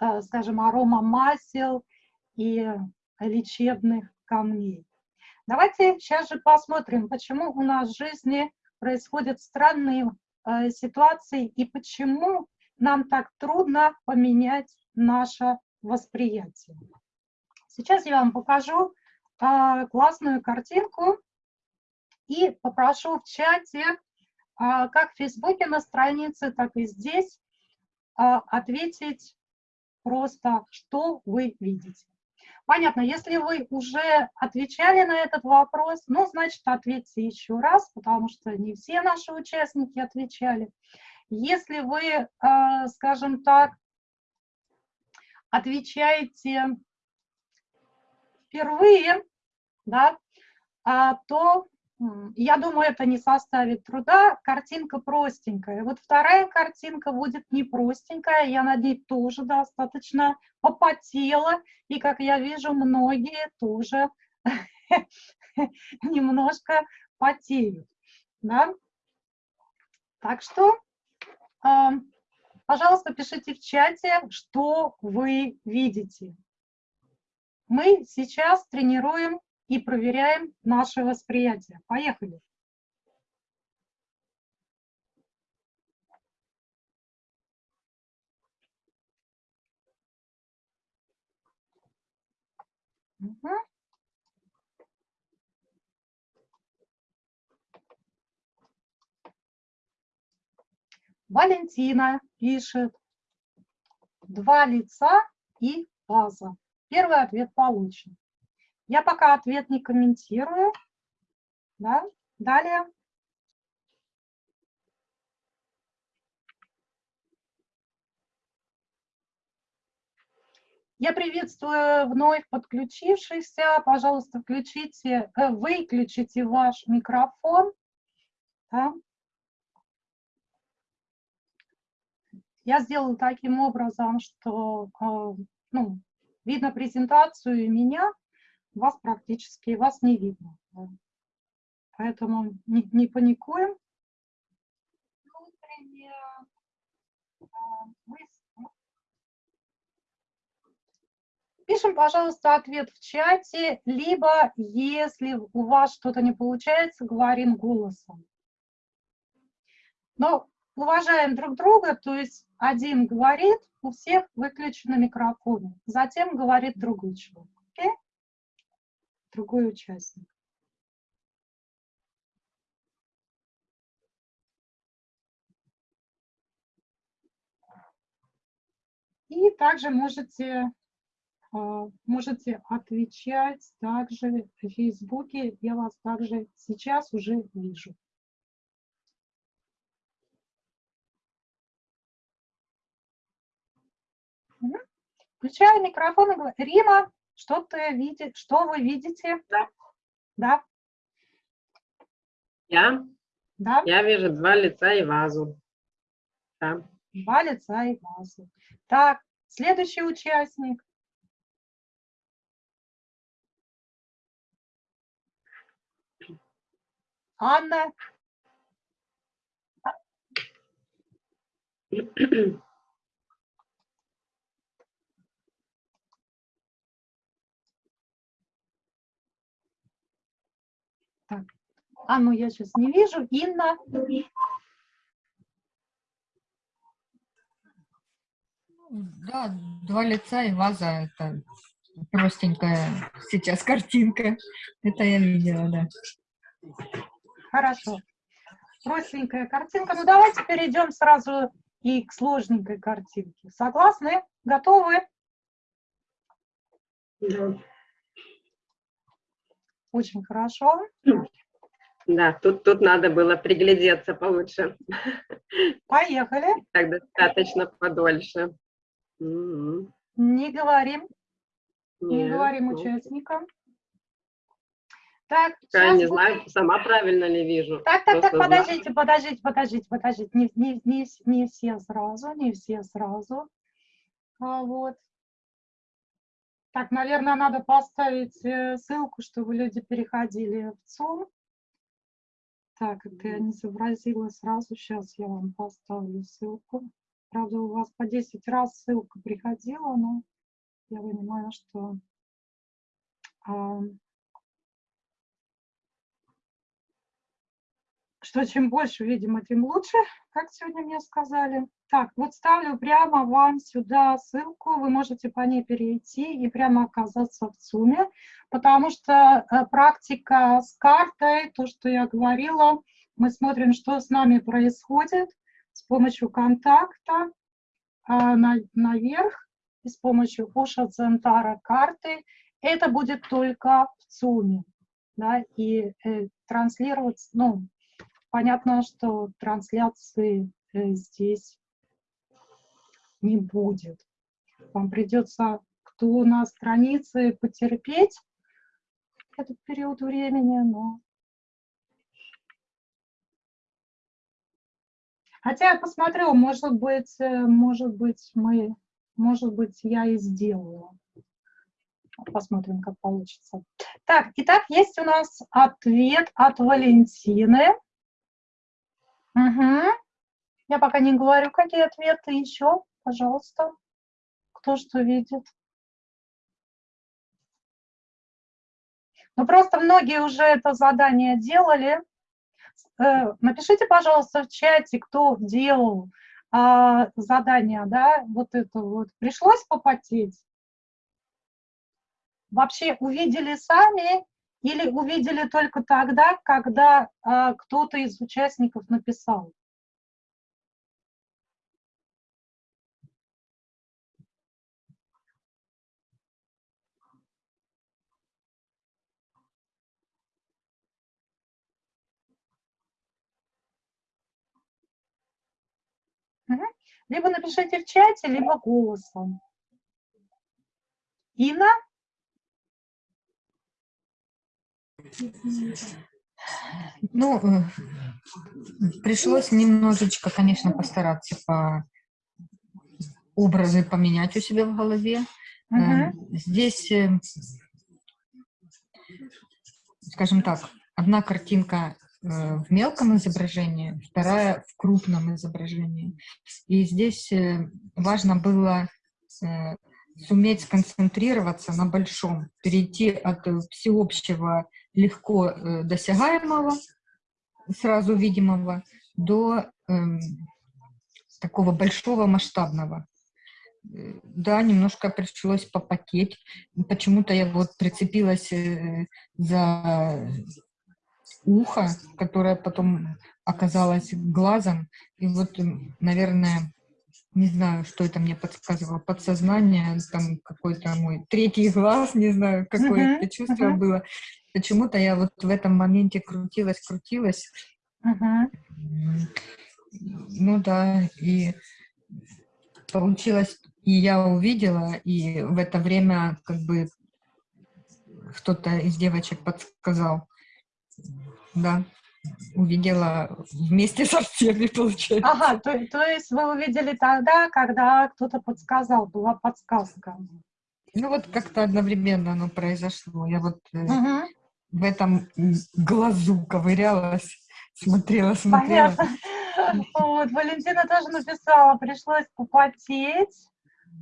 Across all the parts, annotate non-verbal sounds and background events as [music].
э, скажем, арома масел и лечебных камней. Давайте сейчас же посмотрим, почему у нас в жизни происходят странные э, ситуации и почему нам так трудно поменять наше восприятие. Сейчас я вам покажу э, классную картинку и попрошу в чате, как в Фейсбуке на странице, так и здесь, ответить просто, что вы видите. Понятно, если вы уже отвечали на этот вопрос, ну, значит, ответьте еще раз, потому что не все наши участники отвечали. Если вы, э, скажем так, отвечаете впервые, да, а, то я думаю, это не составит труда. Картинка простенькая. Вот вторая картинка будет не простенькая, я над ней тоже достаточно попотела. И, как я вижу, многие тоже [laughs] немножко потеют. Да? Так что, а, пожалуйста, пишите в чате, что вы видите. Мы сейчас тренируем и проверяем наше восприятие. Поехали. Угу. Валентина пишет два лица и база. Первый ответ получен. Я пока ответ не комментирую. Да? Далее. Я приветствую вновь подключившихся. Пожалуйста, включите, э, выключите ваш микрофон. Да? Я сделала таким образом, что э, ну, видно презентацию меня, вас практически, вас не видно. Поэтому не, не паникуем. Пишем, пожалуйста, ответ в чате, либо, если у вас что-то не получается, говорим голосом. Но уважаем друг друга, то есть один говорит, у всех выключены микрофоны, затем говорит другой человек. Okay? Другой участник. И также можете, а, можете отвечать также в Фейсбуке. Я вас также сейчас уже вижу. Включаю микрофон и говорю, Рима, что ты видишь, что вы видите? Да. Да. Я? Да. Я вижу два лица и вазу. Да. Два лица и вазу. Так, следующий участник. Анна. [clears throat] [clears throat] Так. Анну я сейчас не вижу. Инна. Да, два лица и ваза. Это простенькая сейчас картинка. Это я видела, да. Хорошо. Простенькая картинка. Ну, давайте перейдем сразу и к сложненькой картинке. Согласны? Готовы? Да. Очень хорошо. Да, тут, тут надо было приглядеться получше. Поехали. [laughs] Так достаточно подольше. М-м. Не говорим. Не Нет, говорим ну, участникам. Так, Я не будет- знаю, сама правильно ли вижу. Так, так, так, подождите, подождите, подождите, подождите. Не, не, не, не все сразу, не все сразу. А, вот. Так, наверное, надо поставить э, ссылку, чтобы люди переходили в ЦУМ. Так, это я не сообразила сразу. Сейчас я вам поставлю ссылку. Правда, у вас по 10 раз ссылка приходила, но я понимаю, что а, что чем больше видимо, тем лучше, как сегодня мне сказали. Так, вот ставлю прямо вам сюда ссылку, вы можете по ней перейти и прямо оказаться в ЦУМе, потому что э, практика с картой, то, что я говорила, мы смотрим, что с нами происходит с помощью контакта э, на, наверх и с помощью Оша Центара карты. Это будет только в ЦУМе. Да, и э, транслироваться, ну, понятно, что трансляции э, здесь не будет. Вам придется, кто на странице, потерпеть этот период времени, но... Хотя я посмотрю, может быть, э, может быть, мы, может быть, я и сделаю. Посмотрим, как получится. Так, итак, есть у нас ответ от Валентины. Угу. Я пока не говорю, какие ответы еще. Пожалуйста, кто что видит. Ну, просто многие уже это задание делали. Э, напишите, пожалуйста, в чате, кто делал а, задание, да, вот это вот. Пришлось попотеть? Вообще увидели сами или увидели только тогда, когда а, кто-то из участников написал? Либо напишите в чате, либо голосом. Инна? Ну, э, пришлось немножечко, конечно, постараться по образы поменять у себя в голове. Угу. Здесь, э, скажем так, одна картинка в мелком изображении, вторая в крупном изображении. И здесь важно было суметь сконцентрироваться на большом, перейти от всеобщего легко э, досягаемого, сразу видимого, до э, такого большого масштабного. Э, да, немножко пришлось попотеть. Почему-то я вот прицепилась э, за ухо, которое потом оказалось глазом. И вот, наверное, не знаю, что это мне подсказывало, подсознание, там какой-то мой третий глаз, не знаю, какое uh -huh, это чувство uh -huh. было. Почему-то я вот в этом моменте крутилась, крутилась. -huh. Ну да, и получилось, и я увидела, и в это время как бы кто-то из девочек подсказал. Да увидела вместе со всеми, [laughs] получается. Ага, то, то есть вы увидели тогда, когда кто-то подсказал, была подсказка. Ну вот как-то одновременно оно произошло. Я вот угу. В этом глазу ковырялась, смотрела, смотрела. Понятно. Вот, Валентина тоже написала, пришлось попотеть,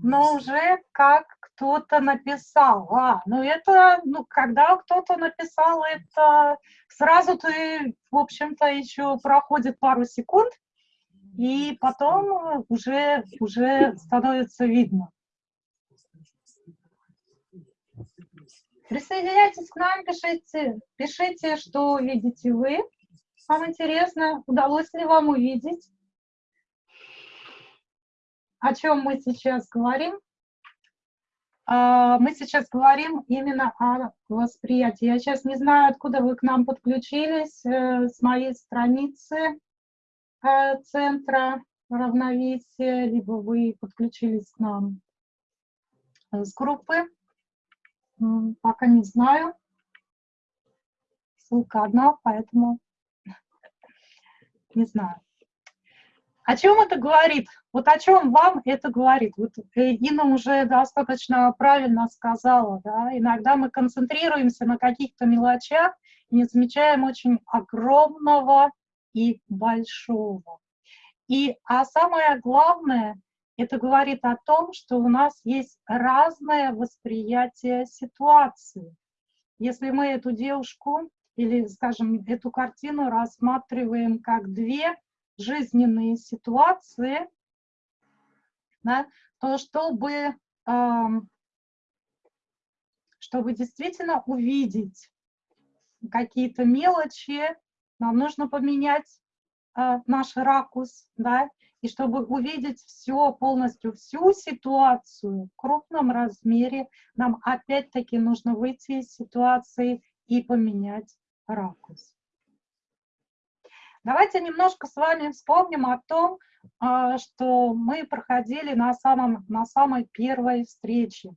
но уже как кто-то написал. А, ну это, ну, когда кто-то написал, это сразу ты, в общем-то, еще проходит пару секунд, и потом уже, уже становится видно. Присоединяйтесь к нам, пишите, пишите, что видите вы. Вам интересно, удалось ли вам увидеть, о чем мы сейчас говорим. А, мы сейчас говорим именно о восприятии. Я сейчас не знаю, откуда вы к нам подключились, э, с моей страницы э, Центра равновесия, либо вы подключились к нам с группы. Пока не знаю. Ссылка одна, поэтому [laughs] не знаю. О чем это говорит? Вот о чем вам это говорит? Вот э, Инна уже достаточно правильно сказала, да, иногда мы концентрируемся на каких-то мелочах не замечаем очень огромного и большого. И, а самое главное, Это говорит о том, что у нас есть разное восприятие ситуации. Если мы эту девушку или, скажем, эту картину рассматриваем как две жизненные ситуации, да, то чтобы, чтобы действительно увидеть какие-то мелочи, нам нужно поменять э, наш ракурс, да, и чтобы увидеть все, полностью всю ситуацию в крупном размере, нам опять-таки нужно выйти из ситуации и поменять ракурс. Давайте немножко с вами вспомним о том, э, что мы проходили на, самом, на самой первой встрече.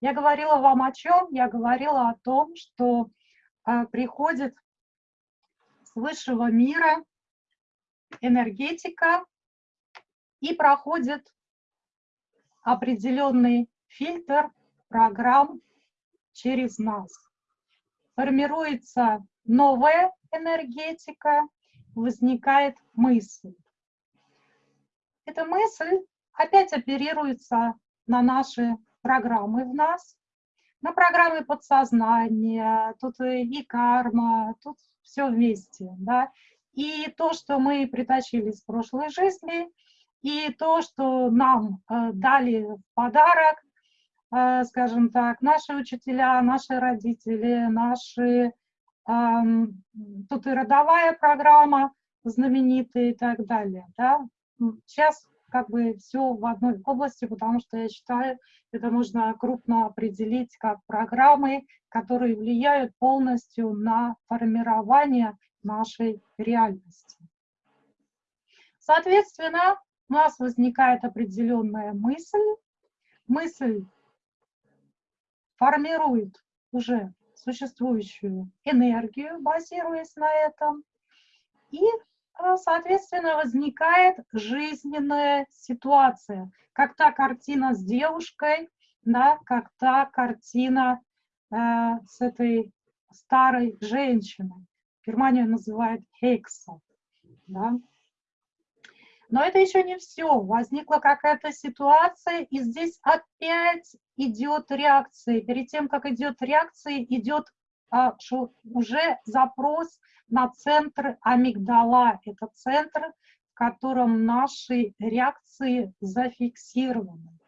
Я говорила вам о чем? Я говорила о том, что э, приходит с высшего мира энергетика и проходит определенный фильтр программ через нас. Формируется новая энергетика, возникает мысль. Эта мысль опять оперируется на наши программы в нас, на программы подсознания, тут и карма, тут все вместе, да. И то, что мы притащили с прошлой жизни, и то, что нам э, дали в подарок, э, скажем так, наши учителя, наши родители, наши, тут и родовая программа знаменитая и так далее, да. Сейчас как бы все в одной области, потому что я считаю, это можно крупно определить как программы, которые влияют полностью на формирование нашей реальности. Соответственно, у нас возникает определенная мысль, мысль формирует уже существующую энергию, базируясь на этом, и Э, соответственно, возникает жизненная ситуация, как та картина с девушкой, да, как та картина э, с этой старой женщиной. Германия называет Хейкса. Да. Но это еще не все. Возникла какая-то ситуация, и здесь опять идет реакция. Перед тем, как идет реакция, идет а, уже запрос на центр амигдала. Это центр, в котором наши реакции зафиксированы.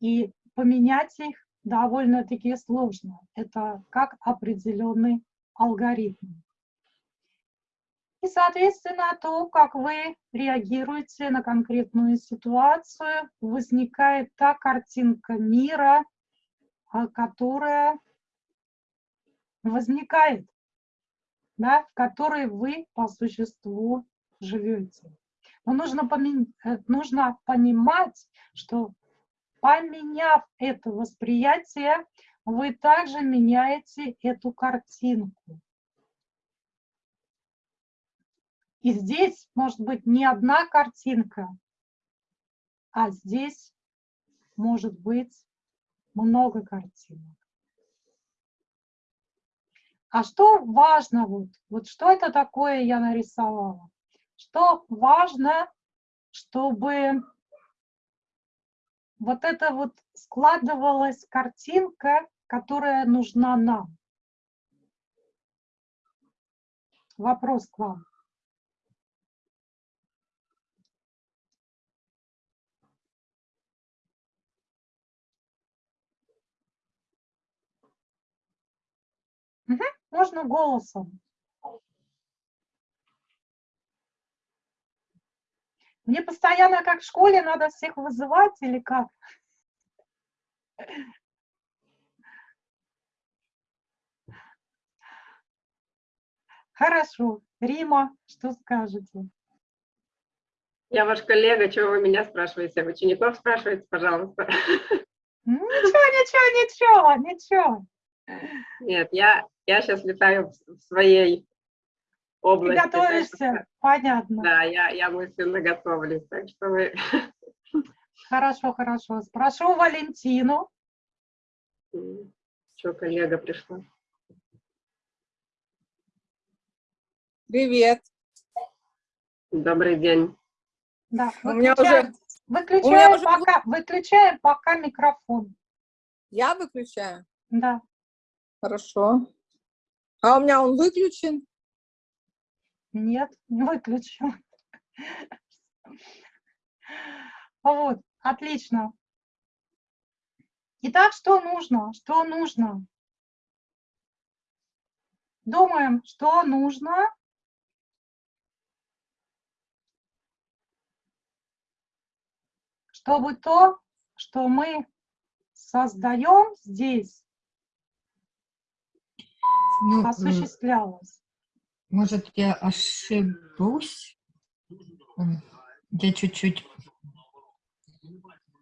И поменять их довольно-таки сложно. Это как определенный алгоритм. И, соответственно, то, как вы реагируете на конкретную ситуацию, возникает та картинка мира, а, которая возникает да, в которой вы по существу живете. Но нужно, помен... Э, нужно понимать, что поменяв это восприятие, вы также меняете эту картинку. И здесь может быть не одна картинка, а здесь может быть много картинок. А что важно, вот, вот что это такое я нарисовала? Что важно, чтобы вот это вот складывалась картинка, которая нужна нам. Вопрос к вам. Угу. Можно голосом. Мне постоянно, как в школе, надо всех вызывать или как? Хорошо. Рима, что скажете? Я ваш коллега, чего вы меня спрашиваете? Учеников спрашиваете, пожалуйста. Ничего, ничего, ничего, ничего. Нет, я, я сейчас летаю в своей области. Ты готовишься, что, понятно. Да, я, я мысленно готовлюсь, так что вы... [laughs] Хорошо, хорошо. Спрошу Валентину. Что, коллега пришла? Привет. Добрый день. Да, у меня уже Выключаем уже- пока, выключаем пока микрофон. Я выключаю? Да. Хорошо. А у меня он выключен? Нет, [laughs] не выключил. Вот, отлично. Итак, что нужно? Что нужно? Думаем, что нужно. Чтобы то, что мы создаем здесь, Ну, осуществлялось. может, я ошибусь? Я чуть-чуть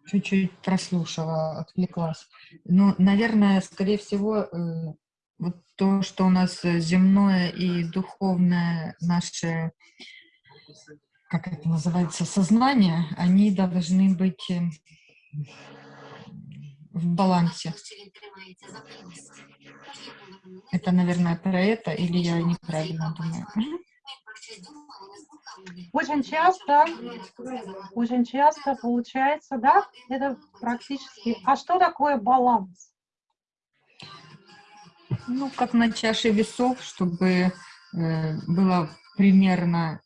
чуть-чуть прослушала, отвлеклась. Ну, наверное, скорее всего, э, вот то, что у нас земное и духовное наше, как это называется, сознание, они должны быть в балансе. Это, наверное, про это, или я неправильно думаю? [laughs] Очень часто, очень часто получается, да, это практически. А что такое баланс? Ну, как на чаше весов, чтобы э, было примерно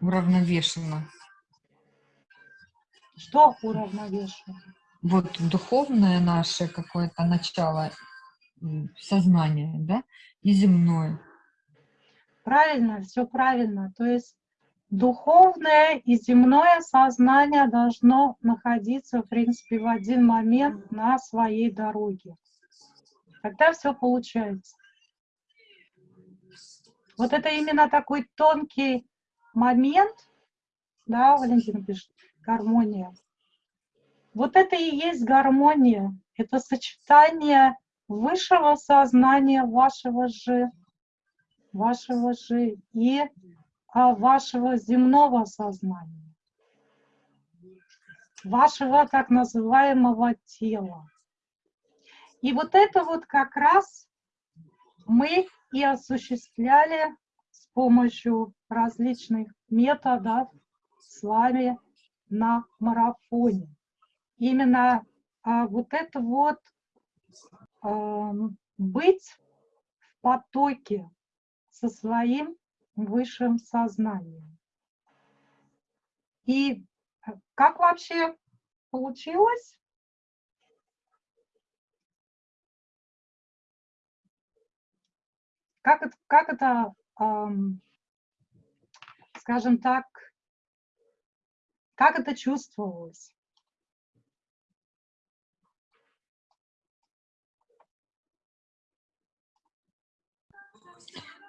уравновешено. Что уравновешивает? Вот духовное наше какое-то начало сознания, да, и земное. Правильно, все правильно. То есть духовное и земное сознание должно находиться, в принципе, в один момент на своей дороге. Тогда все получается. Вот это именно такой тонкий момент, да, Валентина пишет, гармония. Вот это и есть гармония. Это сочетание высшего сознания вашего же, вашего же и а, вашего земного сознания, вашего так называемого тела. И вот это вот как раз мы и осуществляли с помощью различных методов с вами на марафоне. Именно а, вот это вот ам, быть в потоке со своим высшим сознанием. И э, как вообще получилось? Как это, как это ам, скажем так, как это чувствовалось?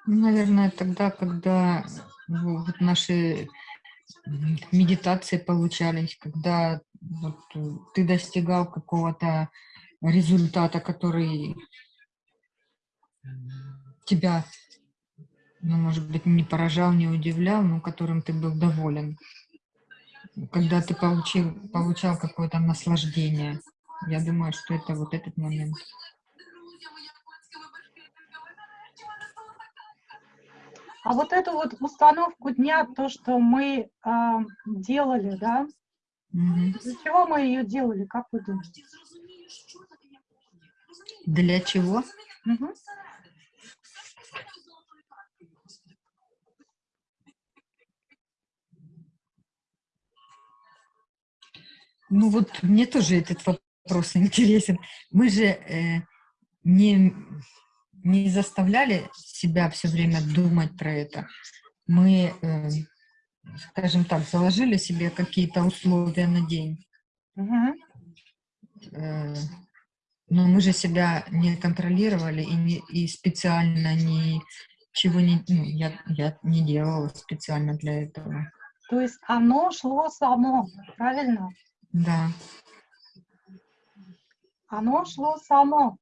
Наверное, тогда, когда ну, вот наши медитации получались, когда вот, э, ты достигал какого-то результата, который тебя, ну, может быть, не поражал, не удивлял, но которым ты был доволен. Когда ты получил, получал какое-то наслаждение. Я думаю, что это вот этот момент. А вот эту вот установку дня, то, что мы а, делали, да, для чего мы ее делали, как вы думаете? Для чего? Мгм. Ну вот мне тоже этот вопрос интересен. Мы же э, не, не заставляли себя все время думать про это. Мы, э, скажем так, заложили себе какие-то условия на день. Э, но мы же себя не контролировали и, не, и специально ничего не... Ну, я, я не делала специально для этого. То есть оно шло само, правильно? Да. Оно шло само.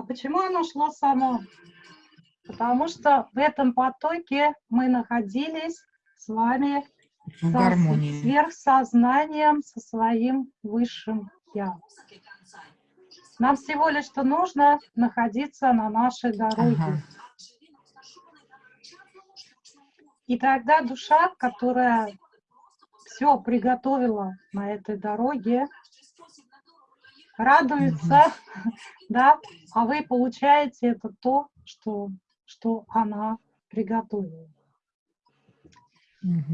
А почему оно шло само? Потому что в этом потоке мы находились с вами В гармонии. сверхсознанием, со своим высшим Я. Нам всего лишь что нужно находиться на нашей дороге. Ага. И тогда душа, которая все приготовила на этой дороге, радуется, [laughs] да, а вы получаете это то, что, что она приготовила.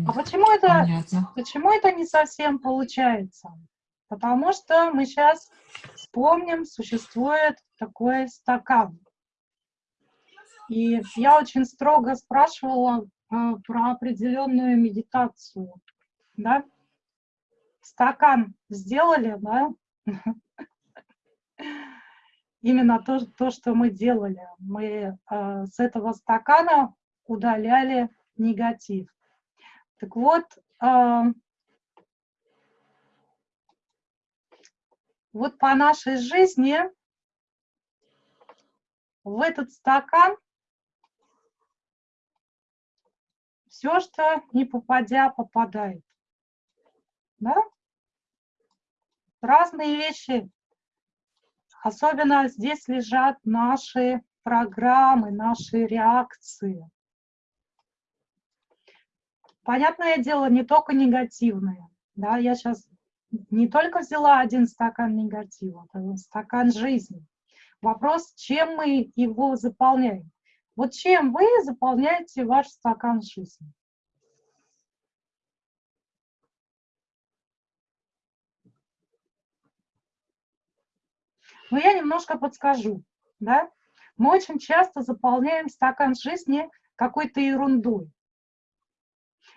А почему это, Понятно. почему это не совсем получается? Потому что мы сейчас вспомним, существует такой стакан. И я очень строго спрашивала э, про определенную медитацию. Да? Стакан сделали, да? [laughs] Именно то, то, что мы делали. Мы э, с этого стакана удаляли негатив. Так вот, э, вот по нашей жизни в этот стакан все, что не попадя, попадает. Да? Разные вещи. Особенно здесь лежат наши программы, наши реакции. Понятное дело, не только негативные. Да, я сейчас не только взяла один стакан негатива, это стакан жизни. Вопрос, чем мы его заполняем. Вот чем вы заполняете ваш стакан жизни? Но я немножко подскажу. Да? Мы очень часто заполняем стакан жизни какой-то ерундой.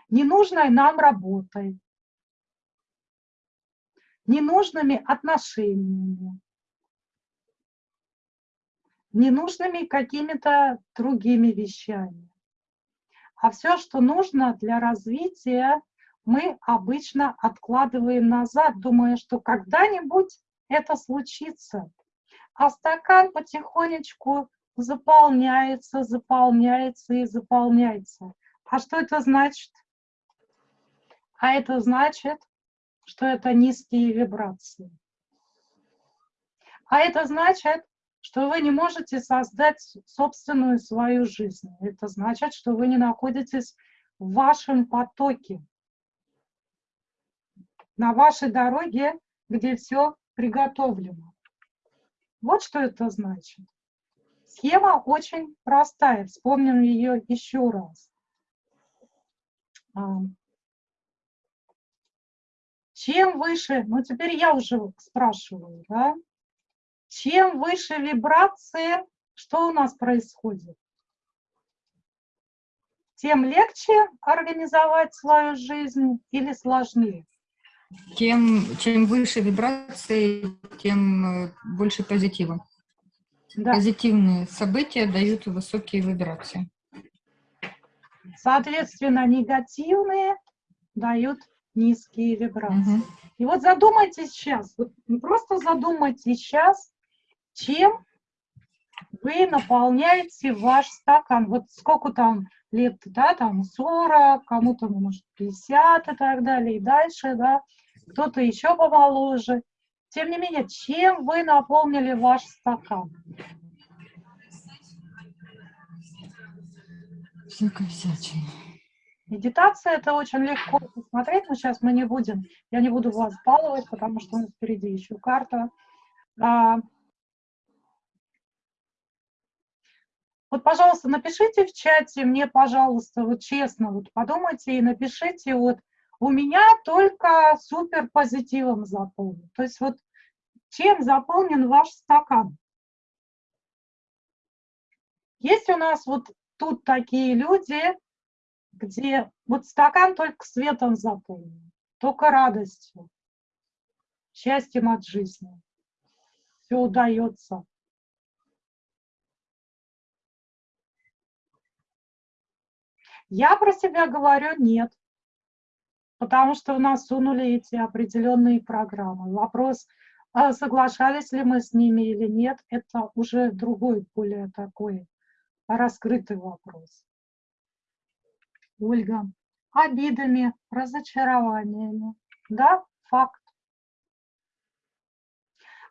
Ненужной нам работой, ненужными отношениями, ненужными какими-то другими вещами. А все, что нужно для развития, мы обычно откладываем назад, думая, что когда-нибудь это случится. А стакан потихонечку заполняется, заполняется и заполняется. А что это значит? А это значит, что это низкие вибрации. А это значит, что вы не можете создать собственную свою жизнь. Это значит, что вы не находитесь в вашем потоке, на вашей дороге, где все приготовлено. Вот что это значит. Схема очень простая. Вспомним ее еще раз. Чем выше, ну теперь я уже спрашиваю, да? Чем выше вибрации, что у нас происходит? Тем легче организовать свою жизнь или сложнее? Тем, чем выше вибрации, тем э, больше позитива. Да. Позитивные события дают высокие вибрации. Соответственно, негативные дают низкие вибрации. Мгм. И вот задумайтесь сейчас, вот просто задумайтесь сейчас, чем вы наполняете ваш стакан. Вот сколько там лет, да, там 40, кому-то, может, 50 и так далее, и дальше, да, кто-то еще помоложе. Тем не менее, чем вы наполнили ваш стакан? Всякая всячина. Медитация это очень легко посмотреть, но сейчас мы не будем, я не буду вас баловать, потому что у нас впереди еще карта. А, Вот, пожалуйста, напишите в чате мне, пожалуйста, вот честно, вот подумайте и напишите, вот у меня только супер позитивом заполнен. То есть вот чем заполнен ваш стакан? Есть у нас вот тут такие люди, где вот стакан только светом заполнен, только радостью, счастьем от жизни. Все удается. Я про себя говорю нет, потому что у нас сунули эти определенные программы. Вопрос, а соглашались ли мы с ними или нет, это уже другой, более такой раскрытый вопрос. Ольга, обидами, разочарованиями. Да, факт.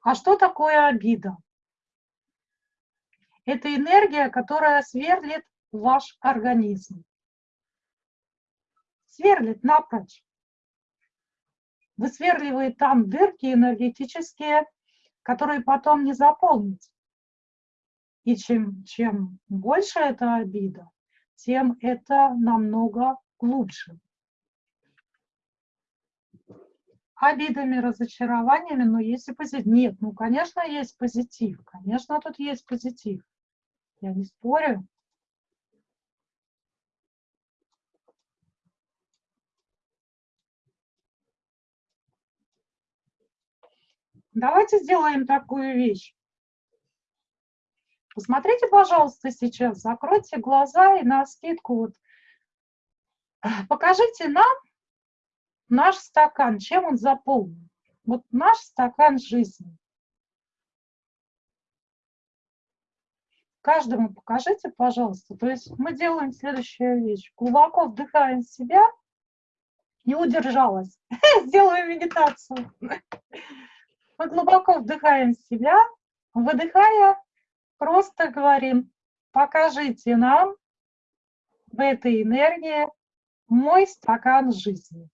А что такое обида? Это энергия, которая сверлит ваш организм сверлит напрочь. высверливает там дырки энергетические, которые потом не заполнить. И чем, чем больше эта обида, тем это намного глубже. Обидами, разочарованиями, но есть и позитив. Нет, ну, конечно, есть позитив. Конечно, тут есть позитив. Я не спорю. Давайте сделаем такую вещь. Посмотрите, пожалуйста, сейчас, закройте глаза и на скидку вот покажите нам наш стакан, чем он заполнен. Вот наш стакан жизни. Каждому покажите, пожалуйста. То есть мы делаем следующую вещь. Глубоко вдыхаем себя. Не удержалась. [laughs] Сделаю медитацию. Мы глубоко вдыхаем себя, выдыхая, просто говорим, покажите нам в этой энергии мой стакан жизни.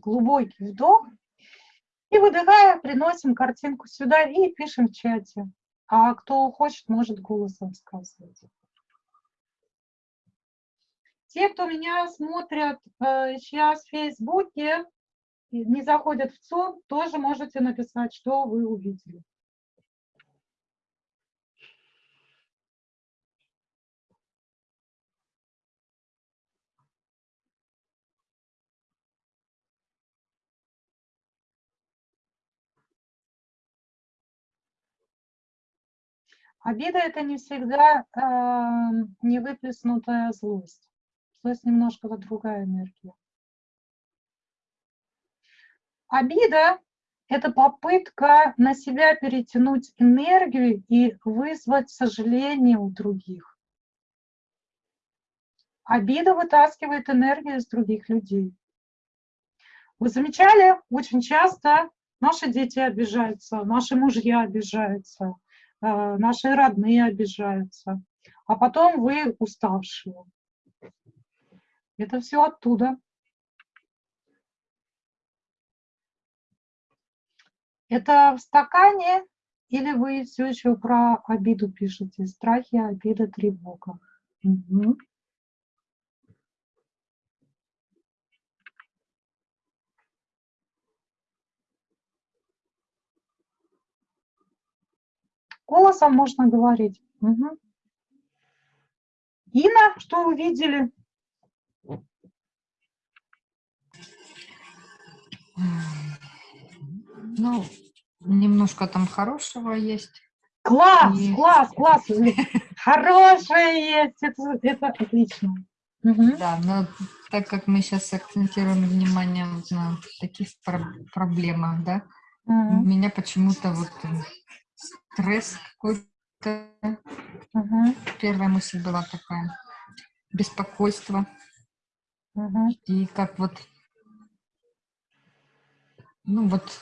Глубокий вдох. И выдыхая, приносим картинку сюда и пишем в чате. А кто хочет, может голосом сказать. Те, кто меня смотрят э, сейчас в Фейсбуке, не заходят в ЦО, тоже можете написать, что вы увидели. Обида – это не всегда э, невыплеснутая злость. Злость немножко вот другая энергия. Обида – это попытка на себя перетянуть энергию и вызвать сожаление у других. Обида вытаскивает энергию из других людей. Вы замечали, очень часто наши дети обижаются, наши мужья обижаются – наши родные обижаются, а потом вы уставшие. Это все оттуда. Это в стакане или вы все еще про обиду пишете? Страхи, обида, тревога. Угу. Голосом можно говорить. Угу. Инна, что увидели? Ну, немножко там хорошего есть. Класс, и... класс, [laughs] класс. Хорошее есть, это, это отлично. Угу. Да, но так как мы сейчас акцентируем внимание на таких проблемах, да, угу. у меня почему-то вот стресс какой-то. Угу. Первая мысль была такая. Беспокойство. Угу. И как вот, ну вот,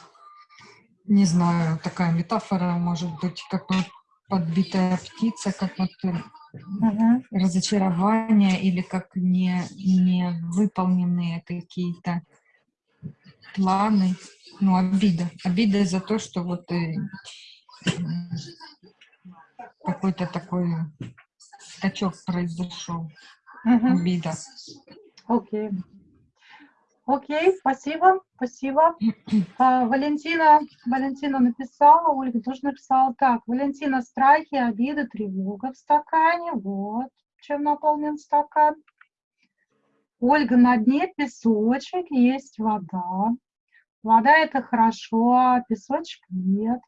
не знаю, такая метафора может быть, как вот подбитая птица, как вот угу. разочарование или как не, не выполненные какие-то планы, ну, обида. Обида за то, что вот э, какой-то такой скачок произошел, угу. обида. Окей. Окей, спасибо, спасибо. [clears throat] А, Валентина, Валентина написала, Ольга тоже написала так. Валентина, страхи, обиды, тревога в стакане. Вот чем наполнен стакан. Ольга, на дне песочек, есть вода. Вода это хорошо, а песочек нет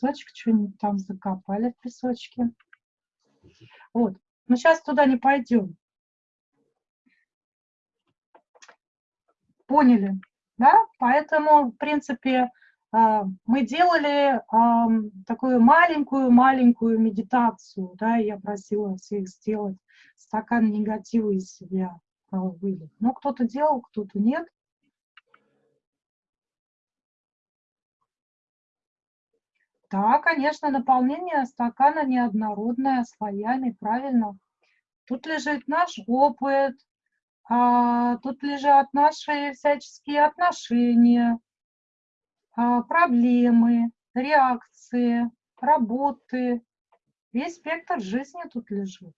песочек, что-нибудь там закопали в песочке. Вот. Но сейчас туда не пойдем. Поняли, да? Поэтому, в принципе, а, мы делали ам, такую маленькую-маленькую медитацию, да, я просила всех сделать стакан негатива из себя а, вылить. Ну, кто-то делал, кто-то нет. Да, конечно, наполнение стакана неоднородное, слоями, правильно. Тут лежит наш опыт, а, тут лежат наши всяческие отношения, а, проблемы, реакции, работы. Весь спектр жизни тут лежит.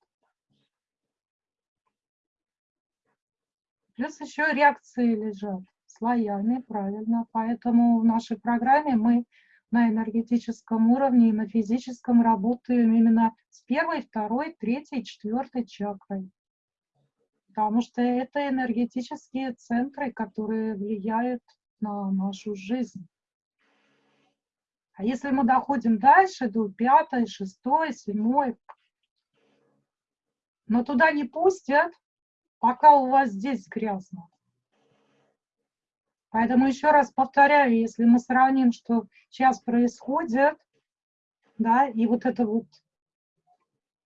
Плюс еще реакции лежат слоями, правильно. Поэтому в нашей программе мы на энергетическом уровне и на физическом работаем именно с первой, второй, третьей, четвертой чакрой. Потому что это энергетические центры, которые влияют на нашу жизнь. А если мы доходим дальше, до пятой, шестой, седьмой, но туда не пустят, пока у вас здесь грязно. Поэтому еще раз повторяю, если мы сравним, что сейчас происходит, да, и вот это вот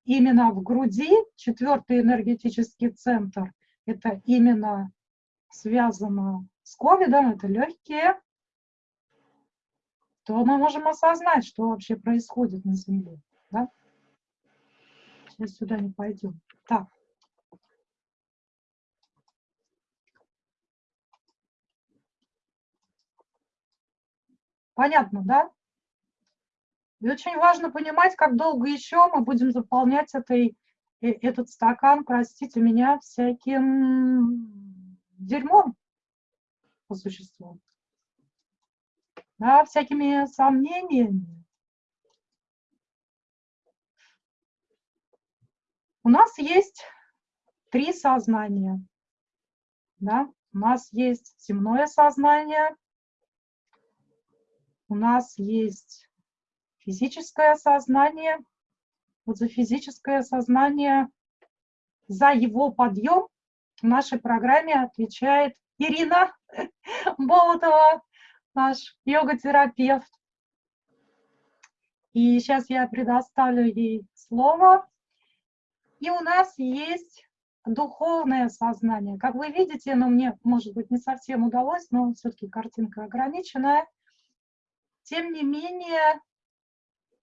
именно в груди, четвертый энергетический центр, это именно связано с ковидом, это легкие, то мы можем осознать, что вообще происходит на Земле. Да? Сейчас сюда не пойдем. Так. Понятно, да? И очень важно понимать, как долго еще мы будем заполнять этой, э, этот стакан, простите меня, всяким дерьмом по существу. Да, всякими сомнениями. У нас есть три сознания. Да? У нас есть земное сознание, у нас есть физическое сознание. Вот за физическое сознание, за его подъем в нашей программе отвечает Ирина [laughs] Болотова, наш йога-терапевт. И сейчас я предоставлю ей слово. И у нас есть духовное сознание. Как вы видите, но мне, может быть, не совсем удалось, но все-таки картинка ограниченная. Тем не менее,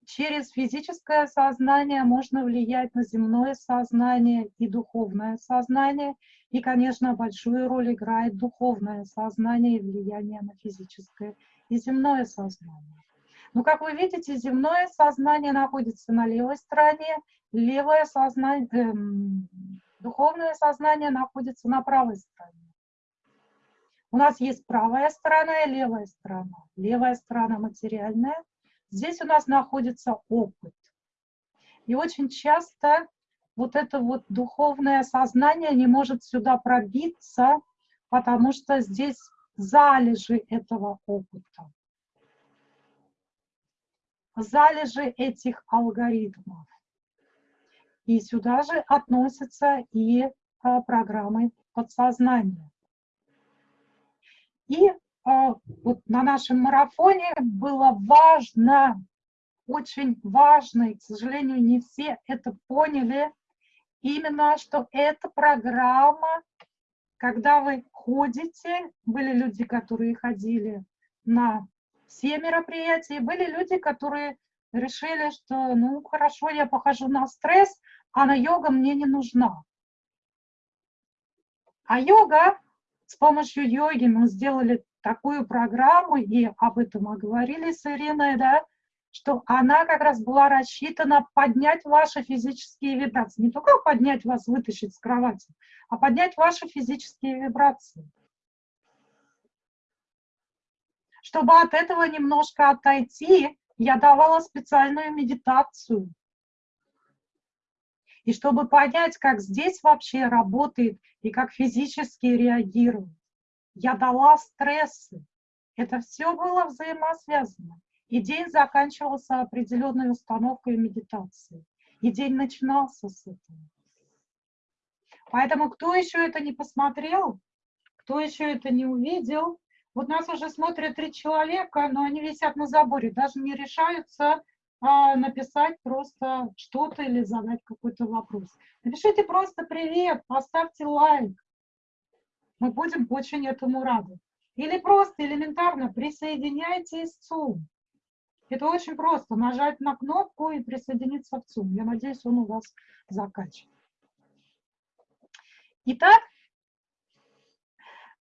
через физическое сознание можно влиять на земное сознание и духовное сознание. И, конечно, большую роль играет духовное сознание и влияние на физическое и земное сознание. Но, как вы видите, земное сознание находится на левой стороне, левое сознание, эм, духовное сознание находится на правой стороне. У нас есть правая сторона и левая сторона. Левая сторона материальная. Здесь у нас находится опыт. И очень часто вот это вот духовное сознание не может сюда пробиться, потому что здесь залежи этого опыта. Залежи этих алгоритмов. И сюда же относятся и а, программы подсознания. И а, вот на нашем марафоне было важно, очень важно, и, к сожалению, не все это поняли, именно что эта программа, когда вы ходите, были люди, которые ходили на все мероприятия, были люди, которые решили, что, ну, хорошо, я похожу на стресс, а на йога мне не нужна. А йога с помощью йоги мы сделали такую программу, и об этом мы говорили с Ириной, да, что она как раз была рассчитана поднять ваши физические вибрации. Не только поднять вас, вытащить с кровати, а поднять ваши физические вибрации. Чтобы от этого немножко отойти, я давала специальную медитацию. И чтобы понять, как здесь вообще работает и как физически реагирует, я дала стрессы. Это все было взаимосвязано. И день заканчивался определенной установкой медитации. И день начинался с этого. Поэтому кто еще это не посмотрел, кто еще это не увидел, Вот нас уже смотрят три человека, но они висят на заборе, даже не решаются написать просто что-то или задать какой-то вопрос. Напишите просто «Привет», поставьте лайк. Мы будем очень этому рады. Или просто элементарно присоединяйтесь в Zoom. Это очень просто, нажать на кнопку и присоединиться в Zoom. Я надеюсь, он у вас закачан. Итак,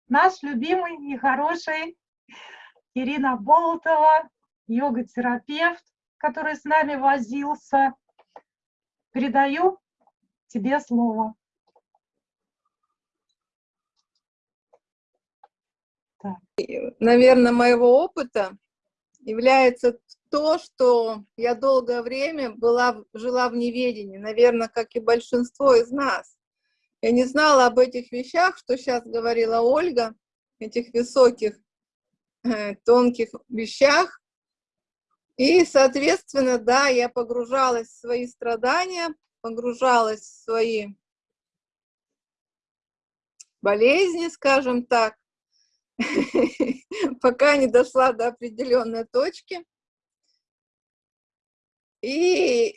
наш любимый и хороший Ирина Болотова, йога-терапевт, который с нами возился. Передаю тебе слово. Наверное, моего опыта является то, что я долгое время была, жила в неведении, наверное, как и большинство из нас. Я не знала об этих вещах, что сейчас говорила Ольга, этих высоких, э, тонких вещах. И, соответственно, да, я погружалась в свои страдания, погружалась в свои болезни, скажем так, [laughs] пока не дошла до определенной точки. И,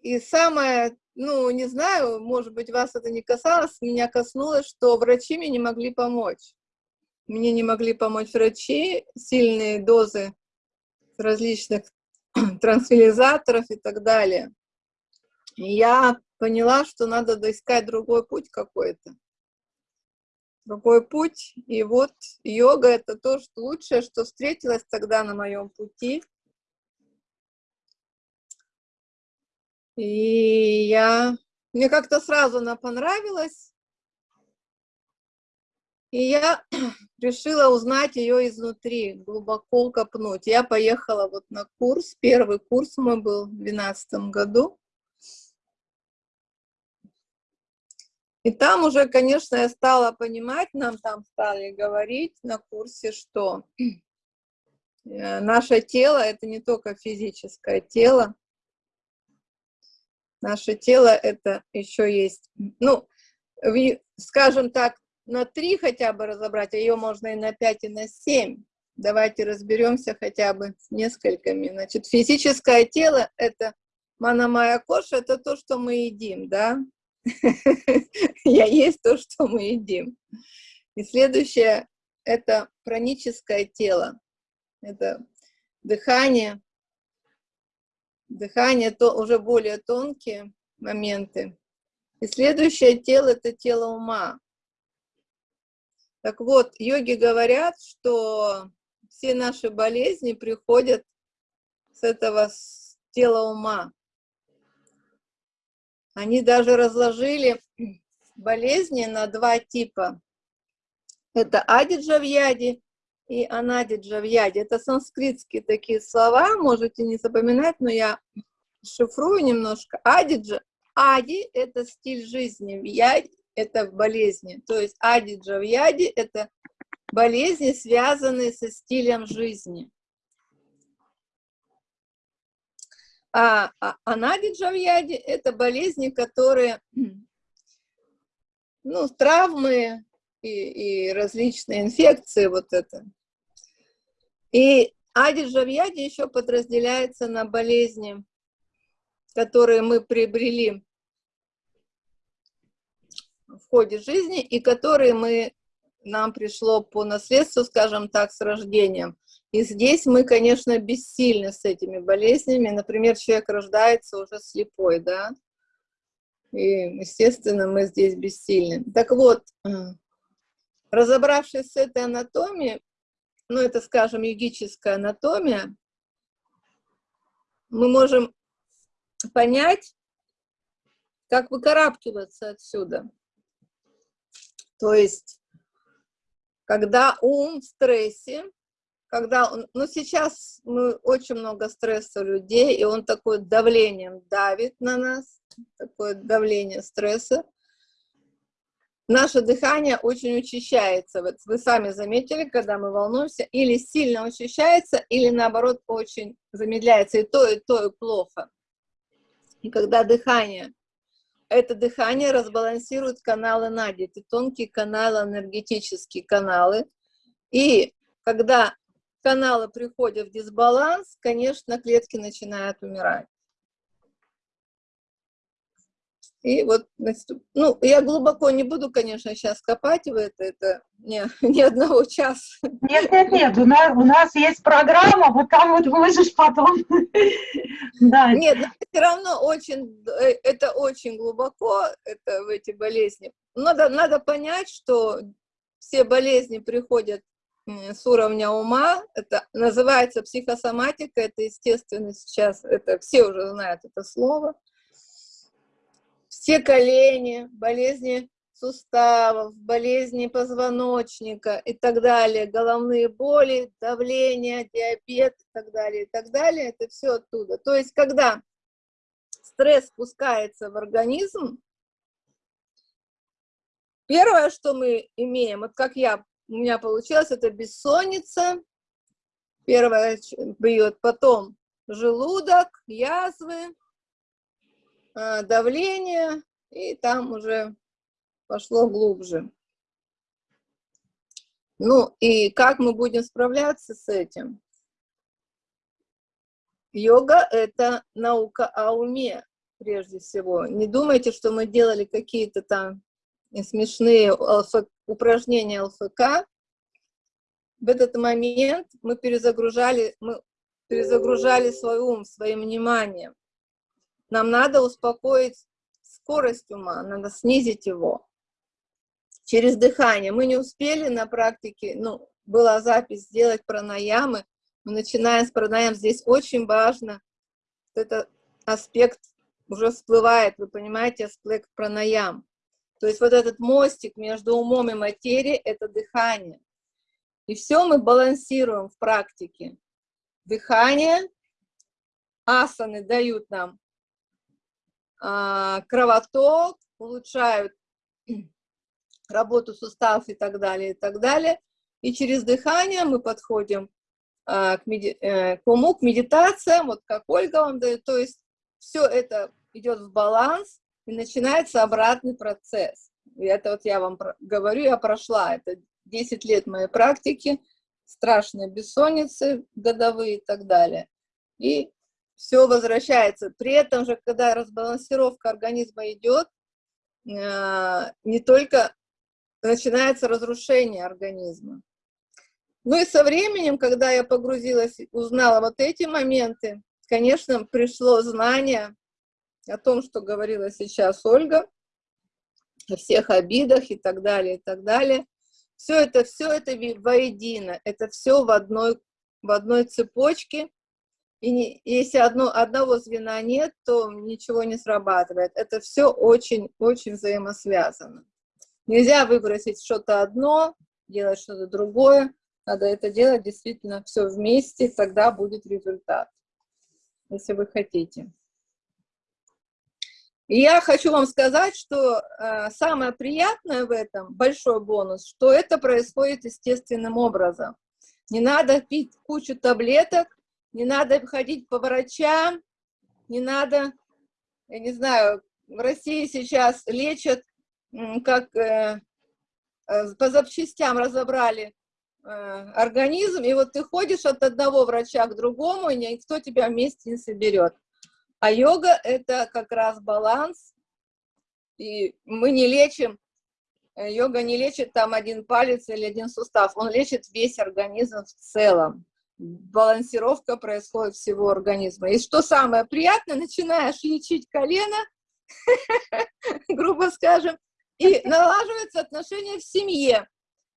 и самое ну, не знаю, может быть, вас это не касалось, меня коснулось, что врачи мне не могли помочь. Мне не могли помочь врачи, сильные дозы различных [clears throat] транквилизаторов и так далее. И я поняла, что надо доискать другой путь какой-то. Другой путь. И вот йога — это то что лучшее, что встретилось тогда на моем пути. И я, мне как-то сразу она понравилась, и я [clears throat] решила узнать ее изнутри, глубоко копнуть. Я поехала вот на курс, первый курс мой был в 2012 году. И там уже, конечно, я стала понимать, нам там стали говорить на курсе, что [clears throat] э, наше тело — это не только физическое тело, Наше тело это еще есть, ну, скажем так, на три хотя бы разобрать, а ее можно и на пять, и на семь. Давайте разберемся хотя бы несколькими. Значит, физическое тело — это манамая коша, это то, что мы едим, да? [laughs] Я есть то, что мы едим. И следующее — это праническое тело. Это дыхание, Дыхание то уже более тонкие моменты. И следующее тело – это тело ума. Так вот, йоги говорят, что все наши болезни приходят с этого тела ума. Они даже разложили болезни на два типа. Это адиджавьяди и анадиджа в яде. Это санскритские такие слова, можете не запоминать, но я шифрую немножко. Адиджа, ади – это стиль жизни, в яде – это болезни. То есть адиджа в яде – это болезни, связанные со стилем жизни. А, а анадиджа в яде – это болезни, которые, ну, травмы, и, и различные инфекции, вот это, и адиджавьяди еще подразделяется на болезни, которые мы приобрели в ходе жизни и которые мы, нам пришло по наследству, скажем так, с рождением. И здесь мы, конечно, бессильны с этими болезнями. Например, человек рождается уже слепой, да, и, естественно, мы здесь бессильны. Так вот, разобравшись с этой анатомией, ну, это, скажем, йогическая анатомия, мы можем понять, как выкарабкиваться отсюда. То есть, когда ум в стрессе, когда он, ну сейчас мы очень много стресса у людей, и он такое давлением давит на нас, такое давление стресса, наше дыхание очень учащается. Вот вы сами заметили, когда мы волнуемся, или сильно учащается, или наоборот очень замедляется. И то, и то, и плохо. И когда дыхание, это дыхание разбалансирует каналы Нади, это тонкие каналы, энергетические каналы. И когда каналы приходят в дисбаланс, конечно, клетки начинают умирать. И вот, ну, я глубоко не буду, конечно, сейчас копать в это, это не, [laughs] ни одного часа. Нет, нет, нет, у нас, у нас есть программа, вот там вот можешь потом. [laughs] да. Нет, но все равно очень, э, это очень глубоко, это в эти болезни. Надо, надо понять, что все болезни приходят с уровня ума, это называется психосоматика, это естественно сейчас, это все уже знают это слово. Все колени, болезни суставов, болезни позвоночника и так далее, головные боли, давление, диабет и так далее, и так далее, это все оттуда. То есть, когда стресс спускается в организм, первое, что мы имеем, вот как я у меня получилось, это бессонница, первое бьет, потом желудок, язвы, давление, и там уже пошло глубже. Ну и как мы будем справляться с этим? Йога – это наука о уме, прежде всего. Не думайте, что мы делали какие-то там смешные упражнения ЛФК, в этот момент мы перезагружали, мы перезагружали свой ум, своим вниманием. Нам надо успокоить скорость ума, надо снизить его через дыхание. Мы не успели на практике, ну, была запись сделать пранаямы, мы начинаем с пранаям, здесь очень важно, этот аспект уже всплывает, вы понимаете, аспект пранаям. То есть вот этот мостик между умом и материей – это дыхание. И все мы балансируем в практике. Дыхание, асаны дают нам кровоток, улучшают [clears throat] работу суставов и так далее, и так далее. И через дыхание мы подходим а, к, меди э, к уму, к медитациям, вот как Ольга вам дает. То есть все это идет в баланс, и начинается обратный процесс. И это вот я вам говорю, я прошла, это 10 лет моей практики, страшные бессонницы годовые и так далее. И все возвращается. При этом же, когда разбалансировка организма идет, э, не только начинается разрушение организма. Ну и со временем, когда я погрузилась, узнала вот эти моменты, конечно, пришло знание о том, что говорила сейчас Ольга, о всех обидах и так далее, и так далее. Все это, все это воедино, это все в одной, в одной цепочке, и не, если одно, одного звена нет, то ничего не срабатывает. Это все очень-очень взаимосвязано. Нельзя выбросить что-то одно, делать что-то другое. Надо это делать действительно все вместе, тогда будет результат, если вы хотите. И я хочу вам сказать, что э, самое приятное в этом, большой бонус, что это происходит естественным образом. Не надо пить кучу таблеток, не надо ходить по врачам, не надо, я не знаю, в России сейчас лечат, как э, э, по запчастям разобрали э, организм, и вот ты ходишь от одного врача к другому, и никто тебя вместе не соберет. А йога – это как раз баланс, и мы не лечим, э, йога не лечит там один палец или один сустав, он лечит весь организм в целом. Балансировка происходит всего организма. И что самое приятное, начинаешь лечить колено, [laughs] грубо скажем, и налаживаются отношения в семье,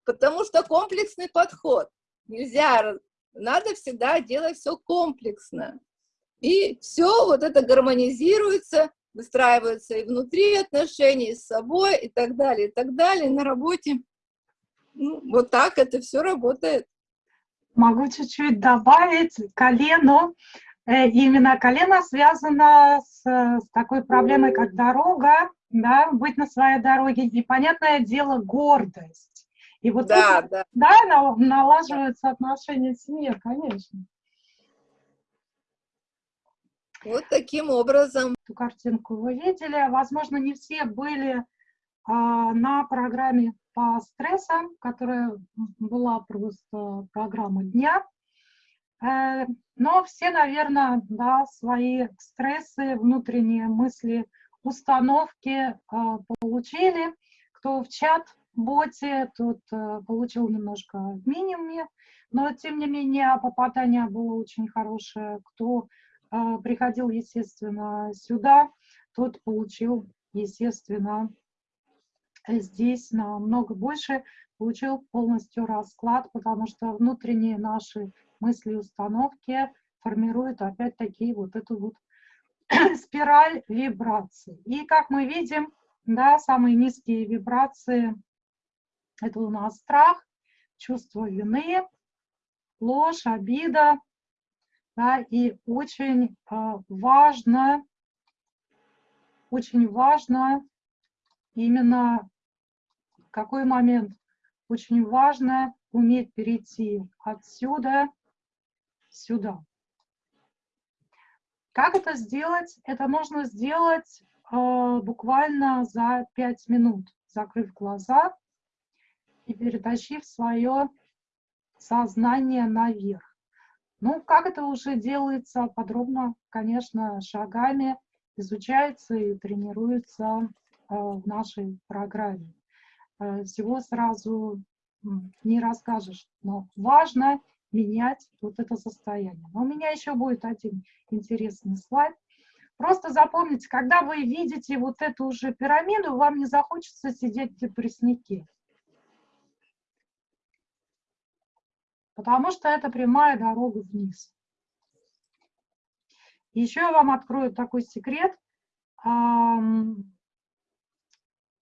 потому что комплексный подход. Нельзя, надо всегда делать все комплексно. И все вот это гармонизируется, выстраивается и внутри отношений, и с собой, и так далее, и так далее, на работе. Ну, вот так это все работает. Могу чуть-чуть добавить колено. Э, именно колено связано с, с такой проблемой, как дорога, да, быть на своей дороге. И, понятное дело, гордость. И вот да, тут, да. да, налаживаются отношения в семье, конечно. Вот таким образом. Эту картинку вы видели. Возможно, не все были а, на программе по стрессам, которая была просто программа дня. Э, но все, наверное, да, свои стрессы, внутренние мысли, установки э, получили. Кто в чат-боте, тот э, получил немножко в минимуме, но тем не менее попадание было очень хорошее. Кто приходил, естественно, сюда, тот получил, естественно, здесь намного больше, получил полностью расклад, потому что внутренние наши мысли, установки формируют опять-таки вот эту вот [clears throat] спираль вибраций. И как мы видим, да, самые низкие вибрации – это у нас страх, чувство вины, ложь, обида. Да, и очень э, важно, очень важно именно какой момент? Очень важно уметь перейти отсюда сюда. Как это сделать? Это можно сделать э, буквально за 5 минут, закрыв глаза и перетащив свое сознание наверх. Ну, как это уже делается подробно, конечно, шагами, изучается и тренируется э, в нашей программе. Э, всего сразу не расскажешь, но важно менять вот это состояние. Но у меня еще будет один интересный слайд. Просто запомните, когда вы видите вот эту уже пирамиду, вам не захочется сидеть в депресснике. Потому что это прямая дорога вниз. Еще я вам открою такой секрет.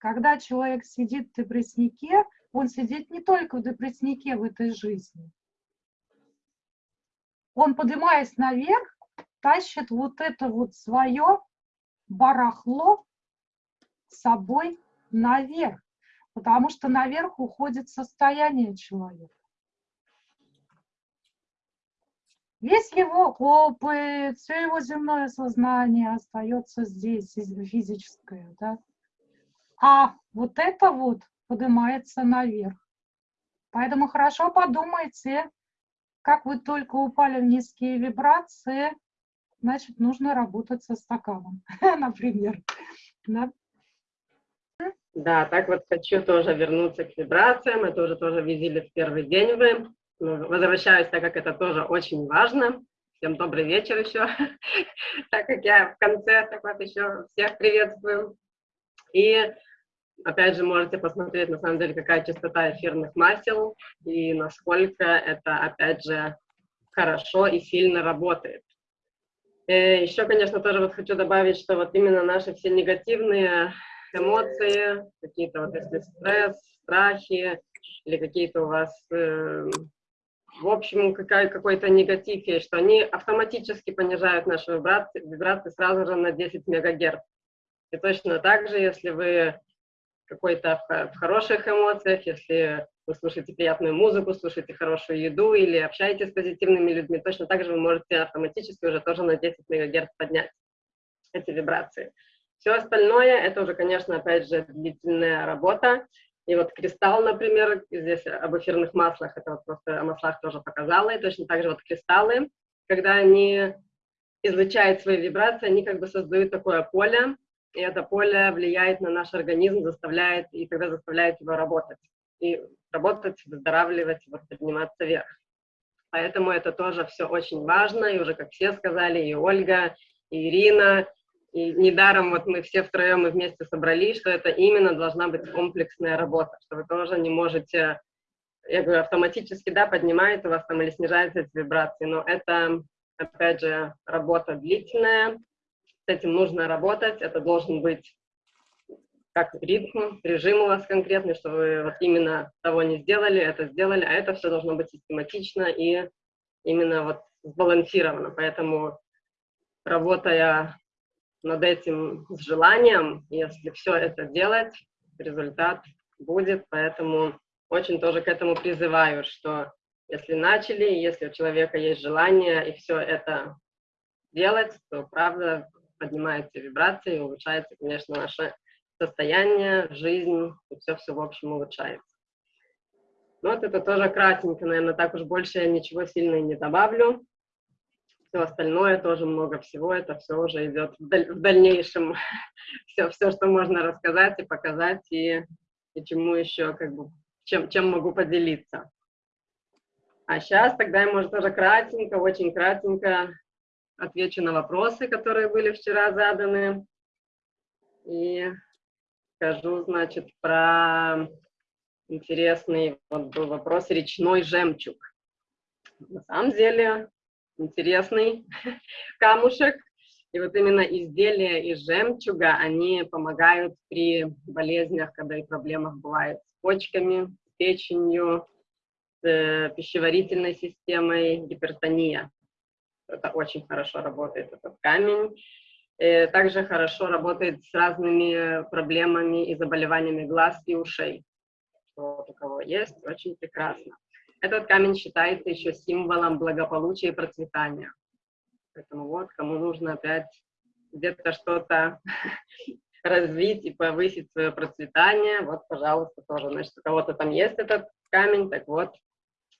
Когда человек сидит в депресснике, он сидит не только в депресснике в этой жизни, он, поднимаясь наверх, тащит вот это вот свое барахло с собой наверх, потому что наверх уходит состояние человека. Весь его опыт, все его земное сознание остается здесь, физическое, да? А вот это вот поднимается наверх. Поэтому хорошо подумайте, как вы только упали в низкие вибрации, значит, нужно работать со стаканом, [laughs] например. Да? да, так вот хочу тоже вернуться к вибрациям. Это уже тоже видели в первый день вы. Возвращаюсь, так как это тоже очень важно. Всем добрый вечер еще, [laughs] так как я в конце так вот еще всех приветствую. И опять же, можете посмотреть, на самом деле, какая частота эфирных масел и насколько это, опять же, хорошо и сильно работает. Э, еще, конечно, тоже вот хочу добавить, что вот именно наши все негативные эмоции, какие-то вот если стресс, страхи или какие-то у вас, э, в общем, какой-то негатив что они автоматически понижают наши вибрации, вибрации сразу же на 10 мегагерц. И точно так же, если вы какой-то в хороших эмоциях, если вы слушаете приятную музыку, слушаете хорошую еду или общаетесь с позитивными людьми, точно так же вы можете автоматически уже тоже на 10 МГц поднять эти вибрации. Все остальное, это уже, конечно, опять же, длительная работа. И вот кристалл, например, здесь об эфирных маслах, это вот просто о маслах тоже показала, и точно так же вот кристаллы, когда они излучают свои вибрации, они как бы создают такое поле, и это поле влияет на наш организм, заставляет, и тогда заставляет его работать. И работать, выздоравливать, вот, подниматься вверх. Поэтому это тоже все очень важно, и уже, как все сказали, и Ольга, и Ирина, и недаром вот мы все втроем и вместе собрались, что это именно должна быть комплексная работа, что вы тоже не можете, я говорю, автоматически, да, поднимает у вас там или снижается эти вибрации, но это, опять же, работа длительная, этим нужно работать, это должен быть как ритм, режим у вас конкретный, что вы вот именно того не сделали, это сделали, а это все должно быть систематично и именно вот сбалансировано. Поэтому работая над этим с желанием, если все это делать, результат будет. Поэтому очень тоже к этому призываю, что если начали, если у человека есть желание и все это делать, то правда поднимаются вибрации, улучшается, конечно, наше состояние, жизнь, и все-все, в общем, улучшается. Ну, вот это тоже кратенько, наверное, так уж больше я ничего сильно и не добавлю. Все остальное тоже много всего, это все уже идет в, даль в дальнейшем. [laughs] все, все, что можно рассказать и показать, и, и чему еще, как бы, чем, чем могу поделиться. А сейчас тогда я, может, тоже кратенько, очень кратенько отвечу на вопросы, которые были вчера заданы. И скажу, значит, про интересный вот был вопрос речной жемчуг. На самом деле интересный [laughs] камушек. И вот именно изделия из жемчуга, они помогают при болезнях, когда и проблемах бывает с почками, с печенью, с э, пищеварительной системой, гипертония. Это очень хорошо работает, этот камень. И также хорошо работает с разными проблемами и заболеваниями глаз и ушей. Вот у кого есть, очень прекрасно. Этот камень считается еще символом благополучия и процветания. Поэтому вот, кому нужно опять где-то что-то [laughs] развить и повысить свое процветание, вот, пожалуйста, тоже. Значит, у кого-то там есть этот камень, так вот,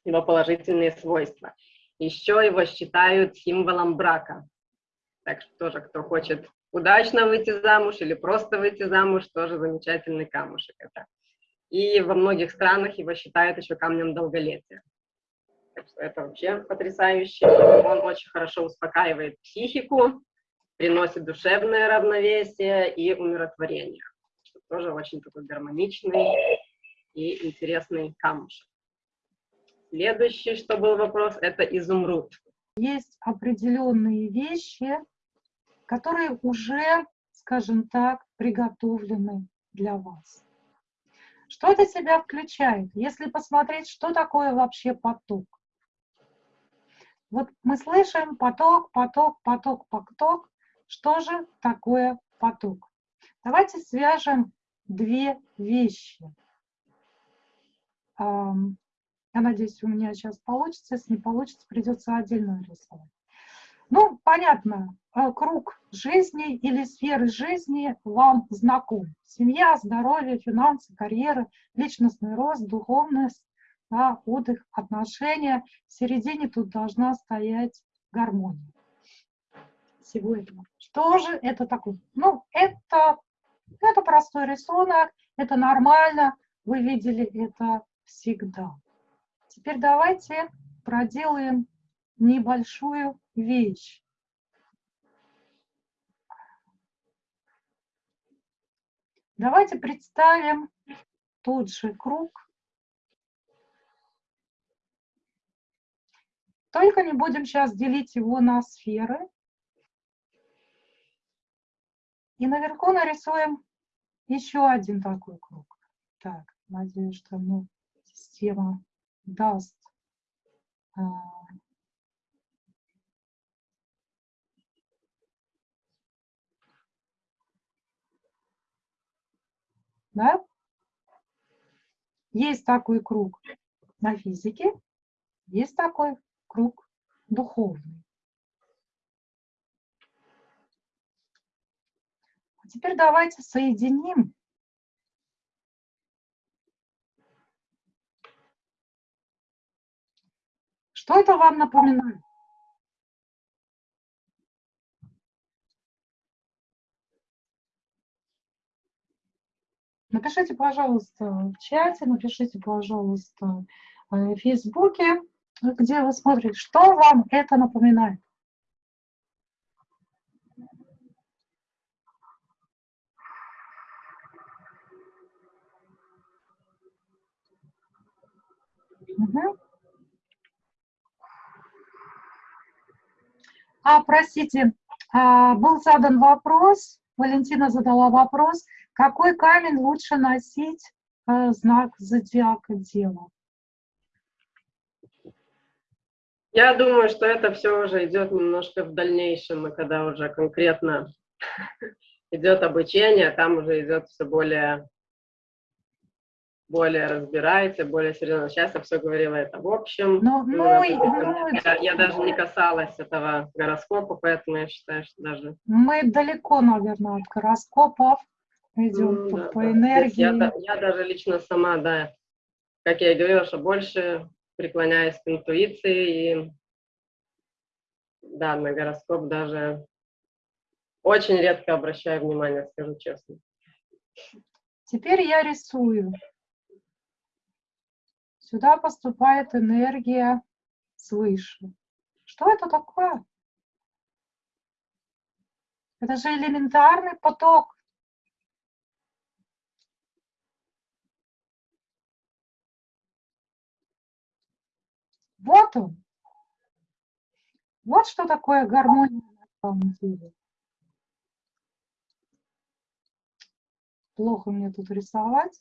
его положительные свойства. Еще его считают символом брака. Так что тоже, кто хочет удачно выйти замуж или просто выйти замуж, тоже замечательный камушек это и во многих странах его считают еще камнем долголетия. Так что это вообще потрясающе. Он очень хорошо успокаивает психику, приносит душевное равновесие и умиротворение. Что тоже очень такой гармоничный и интересный камушек. Следующий, что был вопрос, это изумруд. Есть определенные вещи, которые уже, скажем так, приготовлены для вас. Что это себя включает? Если посмотреть, что такое вообще поток. Вот мы слышим поток, поток, поток, поток. Что же такое поток? Давайте свяжем две вещи. Я надеюсь, у меня сейчас получится. Если не получится, придется отдельно рисовать. Ну, понятно, э, круг жизни или сферы жизни вам знаком. Семья, здоровье, финансы, карьера, личностный рост, духовность, да, отдых, отношения. В середине тут должна стоять гармония всего этого. Что же это такое? Ну, это, это простой рисунок, это нормально, вы видели это всегда. Теперь давайте проделаем небольшую вещь. Давайте представим тот же круг. Только не будем сейчас делить его на сферы. И наверху нарисуем еще один такой круг. Так, надеюсь, что мне система даст а, Да? Есть такой круг на физике, есть такой круг духовный. А теперь давайте соединим Что это вам напоминает? Напишите, пожалуйста, в чате, напишите, пожалуйста, э, в Фейсбуке, где вы смотрите, что вам это напоминает. Угу. А, простите, а, был задан вопрос, Валентина задала вопрос, какой камень лучше носить э, знак зодиака дева? Я думаю, что это все уже идет немножко в дальнейшем, когда уже конкретно [laughs] идет обучение, там уже идет все более, более разбирается, более серьезно. Сейчас я все говорила это в общем. Но, ну, ну, ну, я, я даже не касалась этого гороскопа, поэтому я считаю, что даже... Мы далеко, наверное, от гороскопов. идем Ну по, да, по энергии. Я, я даже лично сама, да, как я и говорила, что больше преклоняюсь к интуиции и да, на гороскоп даже очень редко обращаю внимание, скажу честно. Теперь я рисую. Сюда поступает энергия свыше. Что это такое? Это же элементарный поток. Вот он. Вот что такое гармония на самом деле. Плохо мне тут рисовать.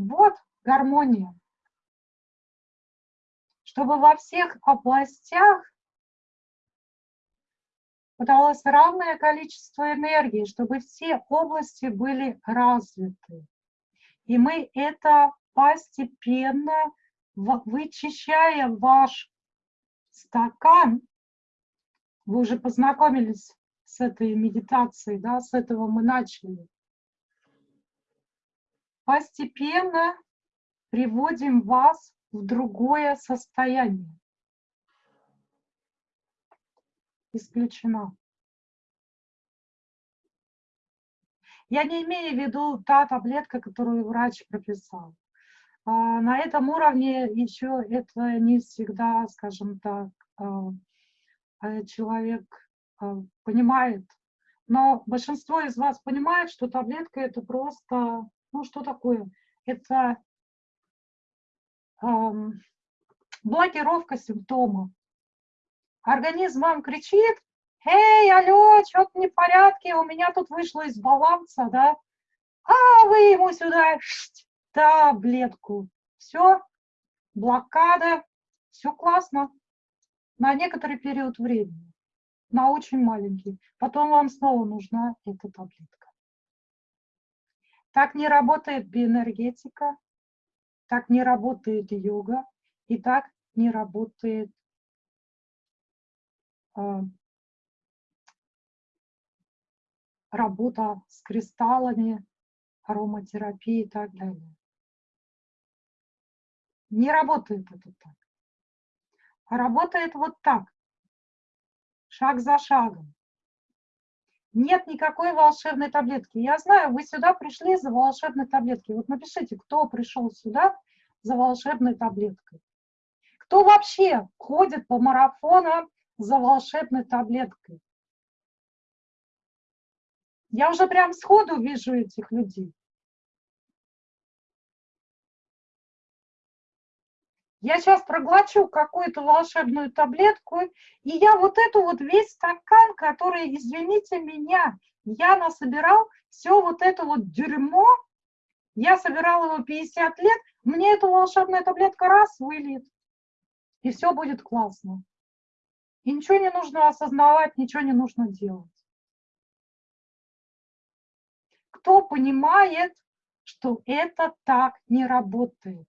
Вот гармония. Чтобы во всех областях подалось равное количество энергии, чтобы все области были развиты. И мы это постепенно, вычищая ваш стакан, вы уже познакомились с этой медитацией, да, с этого мы начали. Постепенно приводим вас в другое состояние. Исключено. Я не имею в виду та таблетка, которую врач прописал. А, На этом уровне еще это не всегда, скажем так, а, а, человек понимает. Но большинство из вас понимает, что таблетка это просто, ну что такое? Это ам, блокировка симптомов. Организм вам кричит, эй, алло, что-то не в порядке, у меня тут вышло из баланса, да? А вы ему сюда таблетку. Все, блокада, все классно. На некоторый период времени, на очень маленький. Потом вам снова нужна эта таблетка. Так не работает биоэнергетика, так не работает йога, и так не работает а, работа с кристаллами, ароматерапия и так далее. Не работает это так. А работает вот так, шаг за шагом. Нет никакой волшебной таблетки. Я знаю, вы сюда пришли за волшебной таблеткой. Вот напишите, кто пришел сюда за волшебной таблеткой. Кто вообще ходит по марафонам за волшебной таблеткой? Я уже прям сходу вижу этих людей. Я сейчас проглочу какую-то волшебную таблетку, и я вот эту вот весь стакан, который, извините меня, я насобирал, все вот это вот дерьмо, я собирал его 50 лет, мне эта волшебная таблетка раз выльет, и все будет классно. И ничего не нужно осознавать, ничего не нужно делать. Кто понимает, что это так не работает?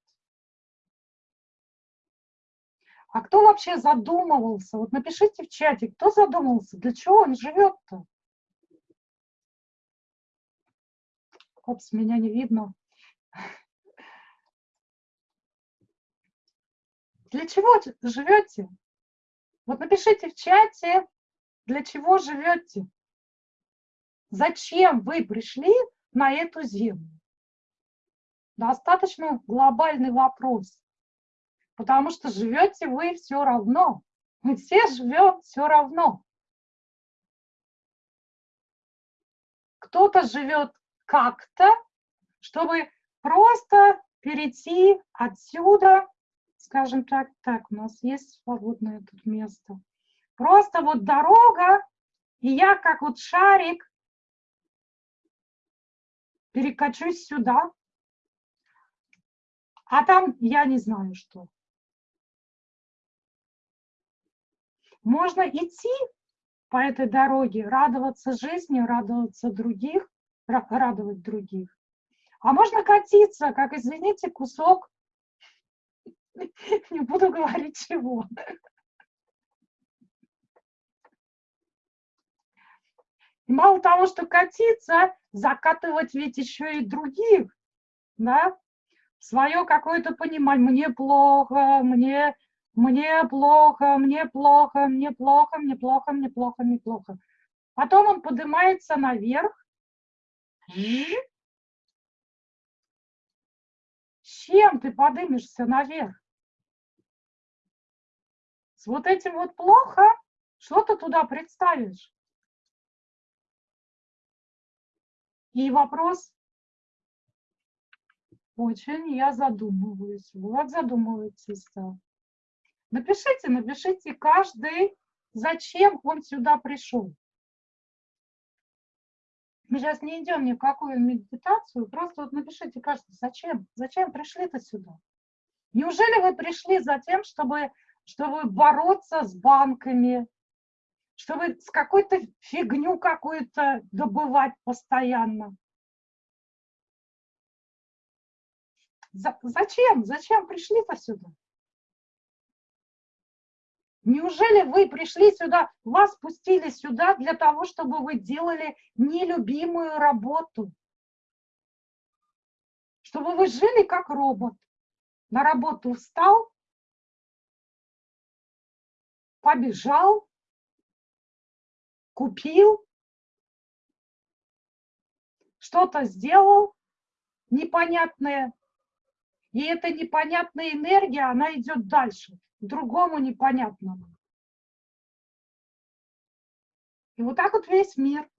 А кто вообще задумывался? Вот напишите в чате, кто задумывался, для чего он живет-то? Опс, меня не видно. Для чего живете? Вот напишите в чате, для чего живете. Зачем вы пришли на эту землю? Достаточно глобальный вопрос. Потому что живете вы все равно. Мы все живем все равно. Кто-то живет как-то, чтобы просто перейти отсюда, скажем так, так, у нас есть свободное тут место. Просто вот дорога, и я как вот шарик перекачусь сюда, а там я не знаю что. Можно идти по этой дороге, радоваться жизни, радоваться других, ра- радовать других. А можно катиться, как, извините, кусок, [laughs] не буду говорить чего. Мало того, что катиться, закатывать ведь еще и других, да, свое какое-то понимание, мне плохо, мне, мне плохо, мне плохо, мне плохо, мне плохо, мне плохо, мне плохо. Потом он поднимается наверх. Чем ты поднимешься наверх? С вот этим вот плохо, что ты туда представишь? И вопрос, очень я задумываюсь. Вот задумываетесь. Да. Напишите, напишите каждый, зачем он сюда пришел. Мы сейчас не идем ни в какую медитацию, просто вот напишите каждый, зачем, зачем пришли-то сюда? Неужели вы пришли за тем, чтобы, чтобы бороться с банками, чтобы с какой-то фигню какую-то добывать постоянно? За, зачем? Зачем пришли-то сюда? Неужели вы пришли сюда, вас пустили сюда для того, чтобы вы делали нелюбимую работу? Чтобы вы жили как робот. На работу встал, побежал, купил, что-то сделал непонятное, и эта непонятная энергия, она идет дальше, другому непонятному. И вот так вот весь мир.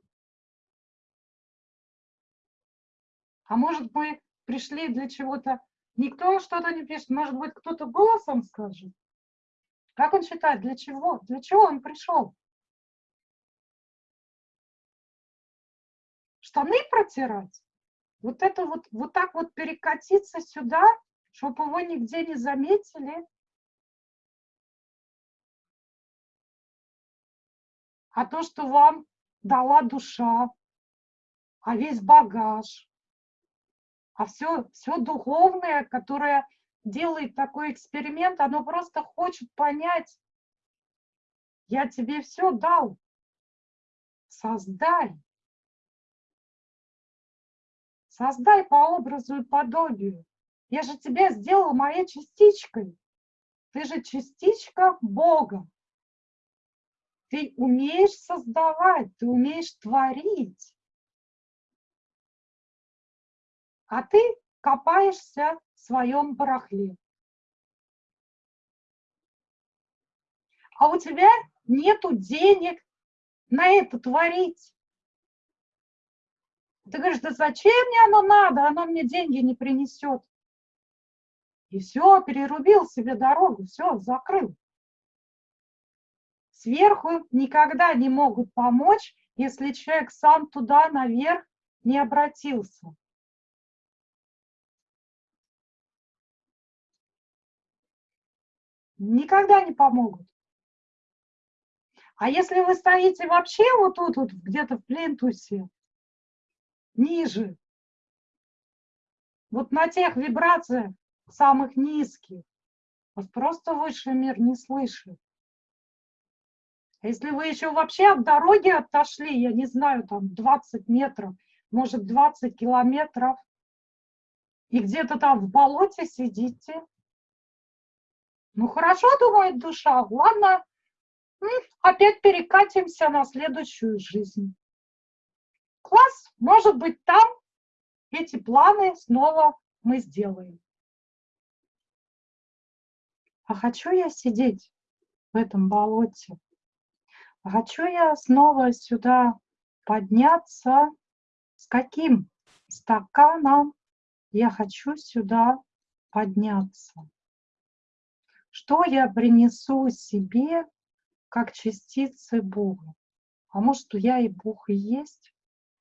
А может, мы пришли для чего-то... Никто что-то не пишет. Может быть, кто-то голосом скажет? Как он считает, для чего? Для чего он пришел? Штаны протирать? Вот это вот, вот так вот перекатиться сюда, чтобы его нигде не заметили. А то, что вам дала душа, а весь багаж, а все, все духовное, которое делает такой эксперимент, оно просто хочет понять, я тебе все дал, создай. Создай по образу и подобию. Я же тебя сделала моей частичкой. Ты же частичка Бога. Ты умеешь создавать, ты умеешь творить. А ты копаешься в своем барахле. А у тебя нету денег на это творить. Ты говоришь, да зачем мне оно надо, оно мне деньги не принесет. И все, перерубил себе дорогу, все, закрыл. Сверху никогда не могут помочь, если человек сам туда наверх не обратился. Никогда не помогут. А если вы стоите вообще вот тут, вот, где-то в плинтусе, ниже. Вот на тех вибрациях самых низких вас просто высший мир не слышит. Если вы еще вообще от дороги отошли, я не знаю, там 20 метров, может 20 километров, и где-то там в болоте сидите, ну хорошо, думает душа, ладно, опять перекатимся на следующую жизнь класс, может быть, там эти планы снова мы сделаем. А хочу я сидеть в этом болоте? Хочу я снова сюда подняться? С каким стаканом я хочу сюда подняться? Что я принесу себе как частицы Бога? А может, я и Бог и есть?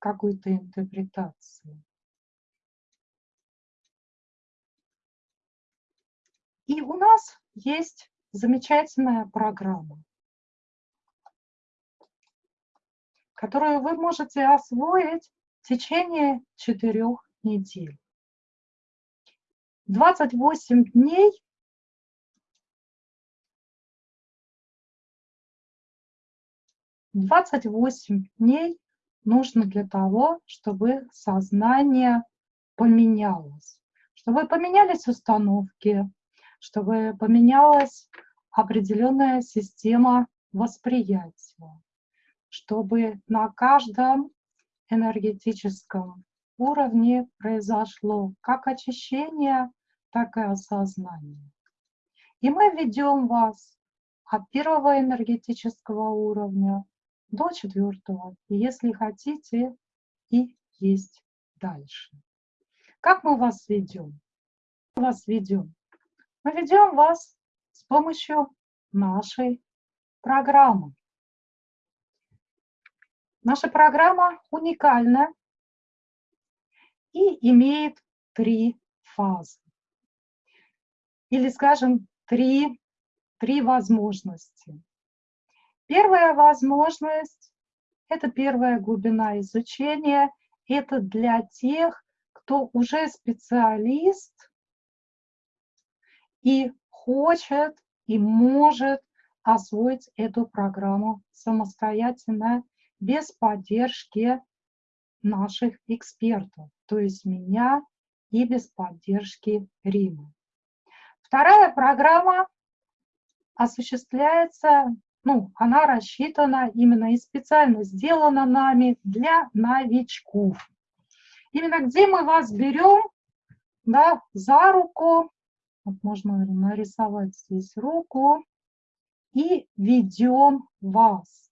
какой-то интерпретации. И у нас есть замечательная программа, которую вы можете освоить в течение четырех недель. 28 дней Двадцать восемь дней нужно для того, чтобы сознание поменялось, чтобы поменялись установки, чтобы поменялась определенная система восприятия, чтобы на каждом энергетическом уровне произошло как очищение, так и осознание. И мы ведем вас от первого энергетического уровня до четвертого, и если хотите, и есть дальше. Как мы вас ведем? Мы вас ведем. Мы ведем вас с помощью нашей программы. Наша программа уникальна и имеет три фазы. Или, скажем, три, три возможности. Первая возможность – это первая глубина изучения. Это для тех, кто уже специалист и хочет и может освоить эту программу самостоятельно, без поддержки наших экспертов, то есть меня и без поддержки Рима. Вторая программа осуществляется, ну, она рассчитана именно и специально сделана нами для новичков. Именно где мы вас берем, да, за руку, вот можно нарисовать здесь руку, и ведем вас.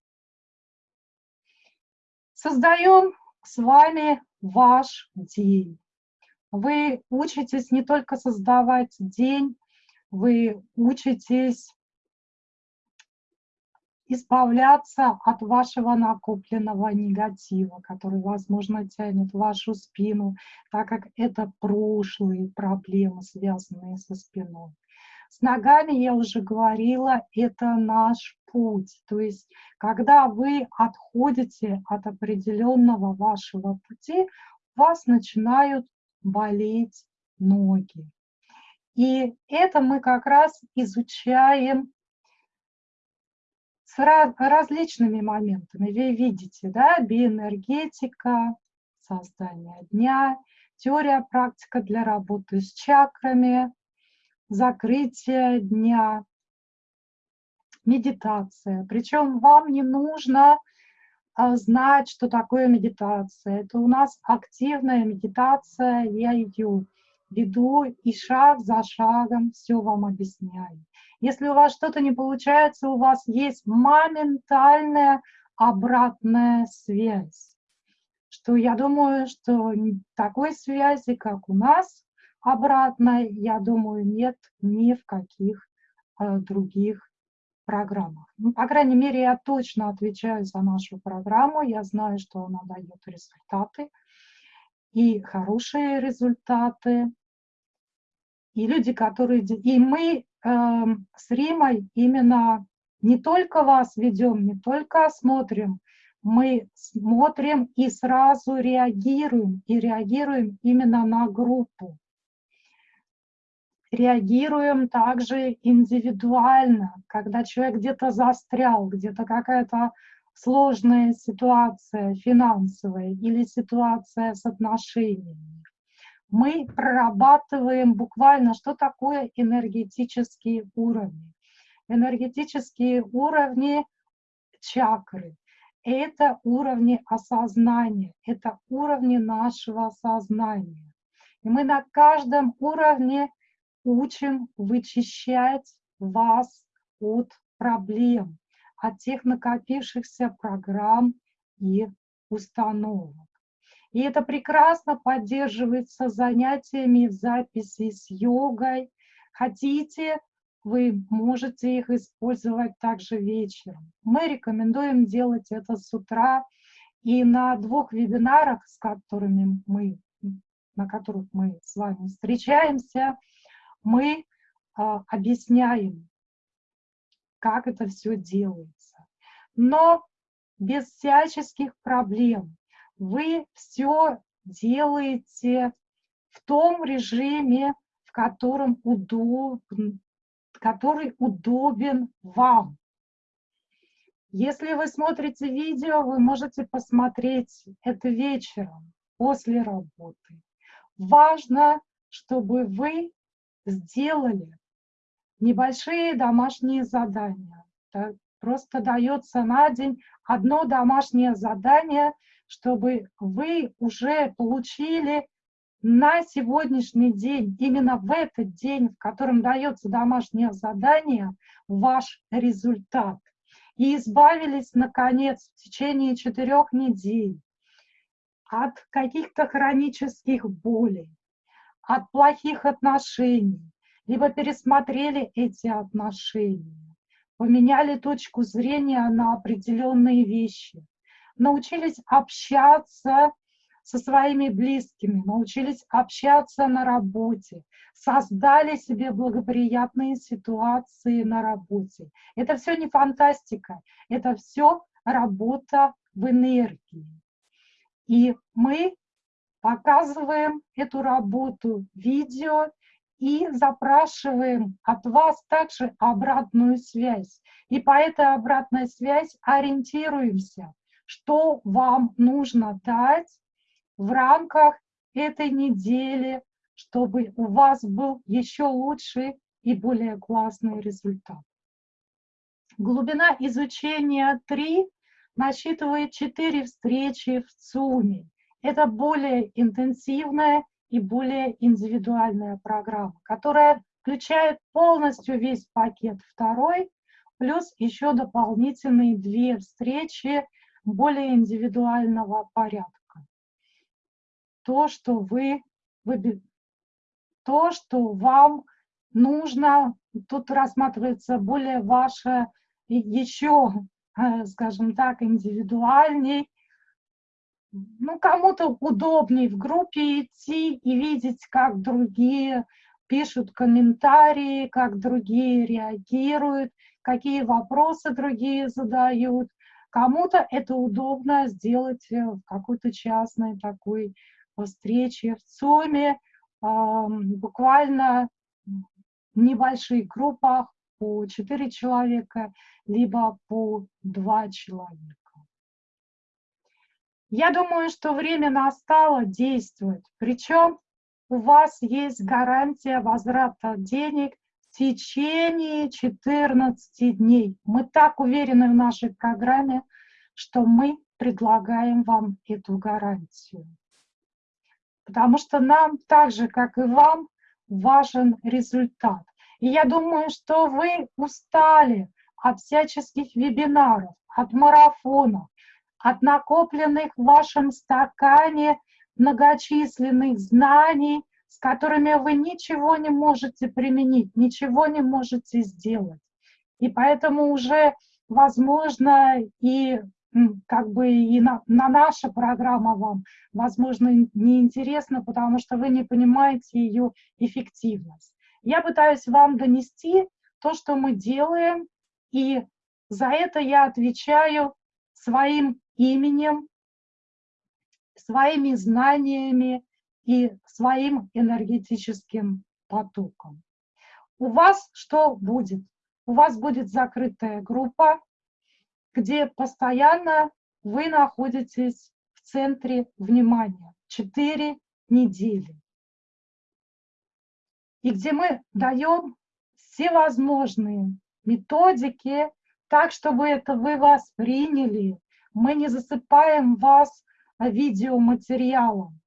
Создаем с вами ваш день. Вы учитесь не только создавать день, вы учитесь избавляться от вашего накопленного негатива, который, возможно, тянет вашу спину, так как это прошлые проблемы, связанные со спиной. С ногами, я уже говорила, это наш путь. То есть, когда вы отходите от определенного вашего пути, у вас начинают болеть ноги. И это мы как раз изучаем с различными моментами. Вы видите, да, биоэнергетика, создание дня, теория, практика для работы с чакрами, закрытие дня, медитация. Причем вам не нужно а, знать, что такое медитация. Это у нас активная медитация, я ее веду и шаг за шагом все вам объясняю. Если у вас что-то не получается, у вас есть моментальная обратная связь. Что я думаю, что такой связи, как у нас, обратной, я думаю, нет ни в каких э, других программах. Ну, по крайней мере, я точно отвечаю за нашу программу, я знаю, что она дает результаты, и хорошие результаты, и люди, которые... И мы э, с Римой именно не только вас ведем, не только смотрим, мы смотрим и сразу реагируем, и реагируем именно на группу. Реагируем также индивидуально, когда человек где-то застрял, где-то какая-то сложная ситуация финансовая или ситуация с отношениями мы прорабатываем буквально, что такое энергетические уровни. Энергетические уровни чакры – это уровни осознания, это уровни нашего сознания. И мы на каждом уровне учим вычищать вас от проблем, от тех накопившихся программ и установок. И это прекрасно поддерживается занятиями в записи с йогой. Хотите, вы можете их использовать также вечером. Мы рекомендуем делать это с утра. И на двух вебинарах, с которыми мы, на которых мы с вами встречаемся, мы а, объясняем, как это все делается. Но без всяческих проблем вы все делаете в том режиме, в котором удобен, который удобен вам. Если вы смотрите видео, вы можете посмотреть это вечером, после работы. Важно, чтобы вы сделали небольшие домашние задания. Так, просто дается на день одно домашнее задание, чтобы вы уже получили на сегодняшний день, именно в этот день, в котором дается домашнее задание, ваш результат. И избавились, наконец, в течение четырех недель от каких-то хронических болей, от плохих отношений, либо пересмотрели эти отношения, поменяли точку зрения на определенные вещи, научились общаться со своими близкими, научились общаться на работе, создали себе благоприятные ситуации на работе. Это все не фантастика, это все работа в энергии. И мы показываем эту работу видео и запрашиваем от вас также обратную связь. И по этой обратной связи ориентируемся, что вам нужно дать в рамках этой недели, чтобы у вас был еще лучший и более классный результат. Глубина изучения 3 насчитывает 4 встречи в ЦУМе. Это более интенсивная и более индивидуальная программа, которая включает полностью весь пакет второй, плюс еще дополнительные две встречи более индивидуального порядка то, что вы, вы то, что вам нужно, тут рассматривается более ваше еще, э, скажем так, индивидуальней. Ну, кому-то удобнее в группе идти и видеть, как другие пишут комментарии, как другие реагируют, какие вопросы другие задают. Кому-то это удобно сделать в какой-то частной такой встречи в ЦОМе, буквально в небольших группах по 4 человека, либо по 2 человека. Я думаю, что время настало действовать. Причем у вас есть гарантия возврата денег в течение 14 дней. Мы так уверены в нашей программе, что мы предлагаем вам эту гарантию потому что нам так же, как и вам, важен результат. И я думаю, что вы устали от всяческих вебинаров, от марафонов, от накопленных в вашем стакане многочисленных знаний, с которыми вы ничего не можете применить, ничего не можете сделать. И поэтому уже, возможно, и как бы и на, на наша программа вам, возможно, неинтересна, потому что вы не понимаете ее эффективность. Я пытаюсь вам донести то, что мы делаем, и за это я отвечаю своим именем, своими знаниями и своим энергетическим потоком. У вас что будет? У вас будет закрытая группа, где постоянно вы находитесь в центре внимания. Четыре недели. И где мы даем всевозможные методики, так, чтобы это вы восприняли. Мы не засыпаем вас видеоматериалом.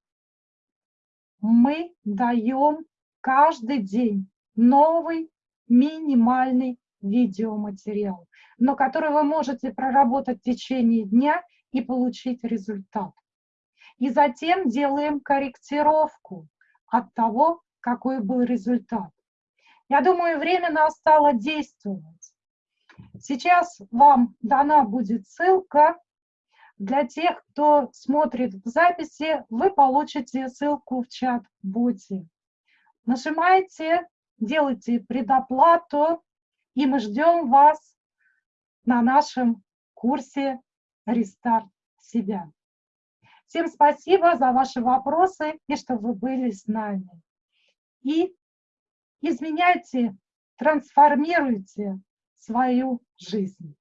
Мы даем каждый день новый минимальный видеоматериал, но который вы можете проработать в течение дня и получить результат. И затем делаем корректировку от того, какой был результат. Я думаю, время настало действовать. Сейчас вам дана будет ссылка. Для тех, кто смотрит в записи, вы получите ссылку в чат-боте. Нажимайте, делайте предоплату, и мы ждем вас на нашем курсе «Рестарт себя». Всем спасибо за ваши вопросы и что вы были с нами. И изменяйте, трансформируйте свою жизнь.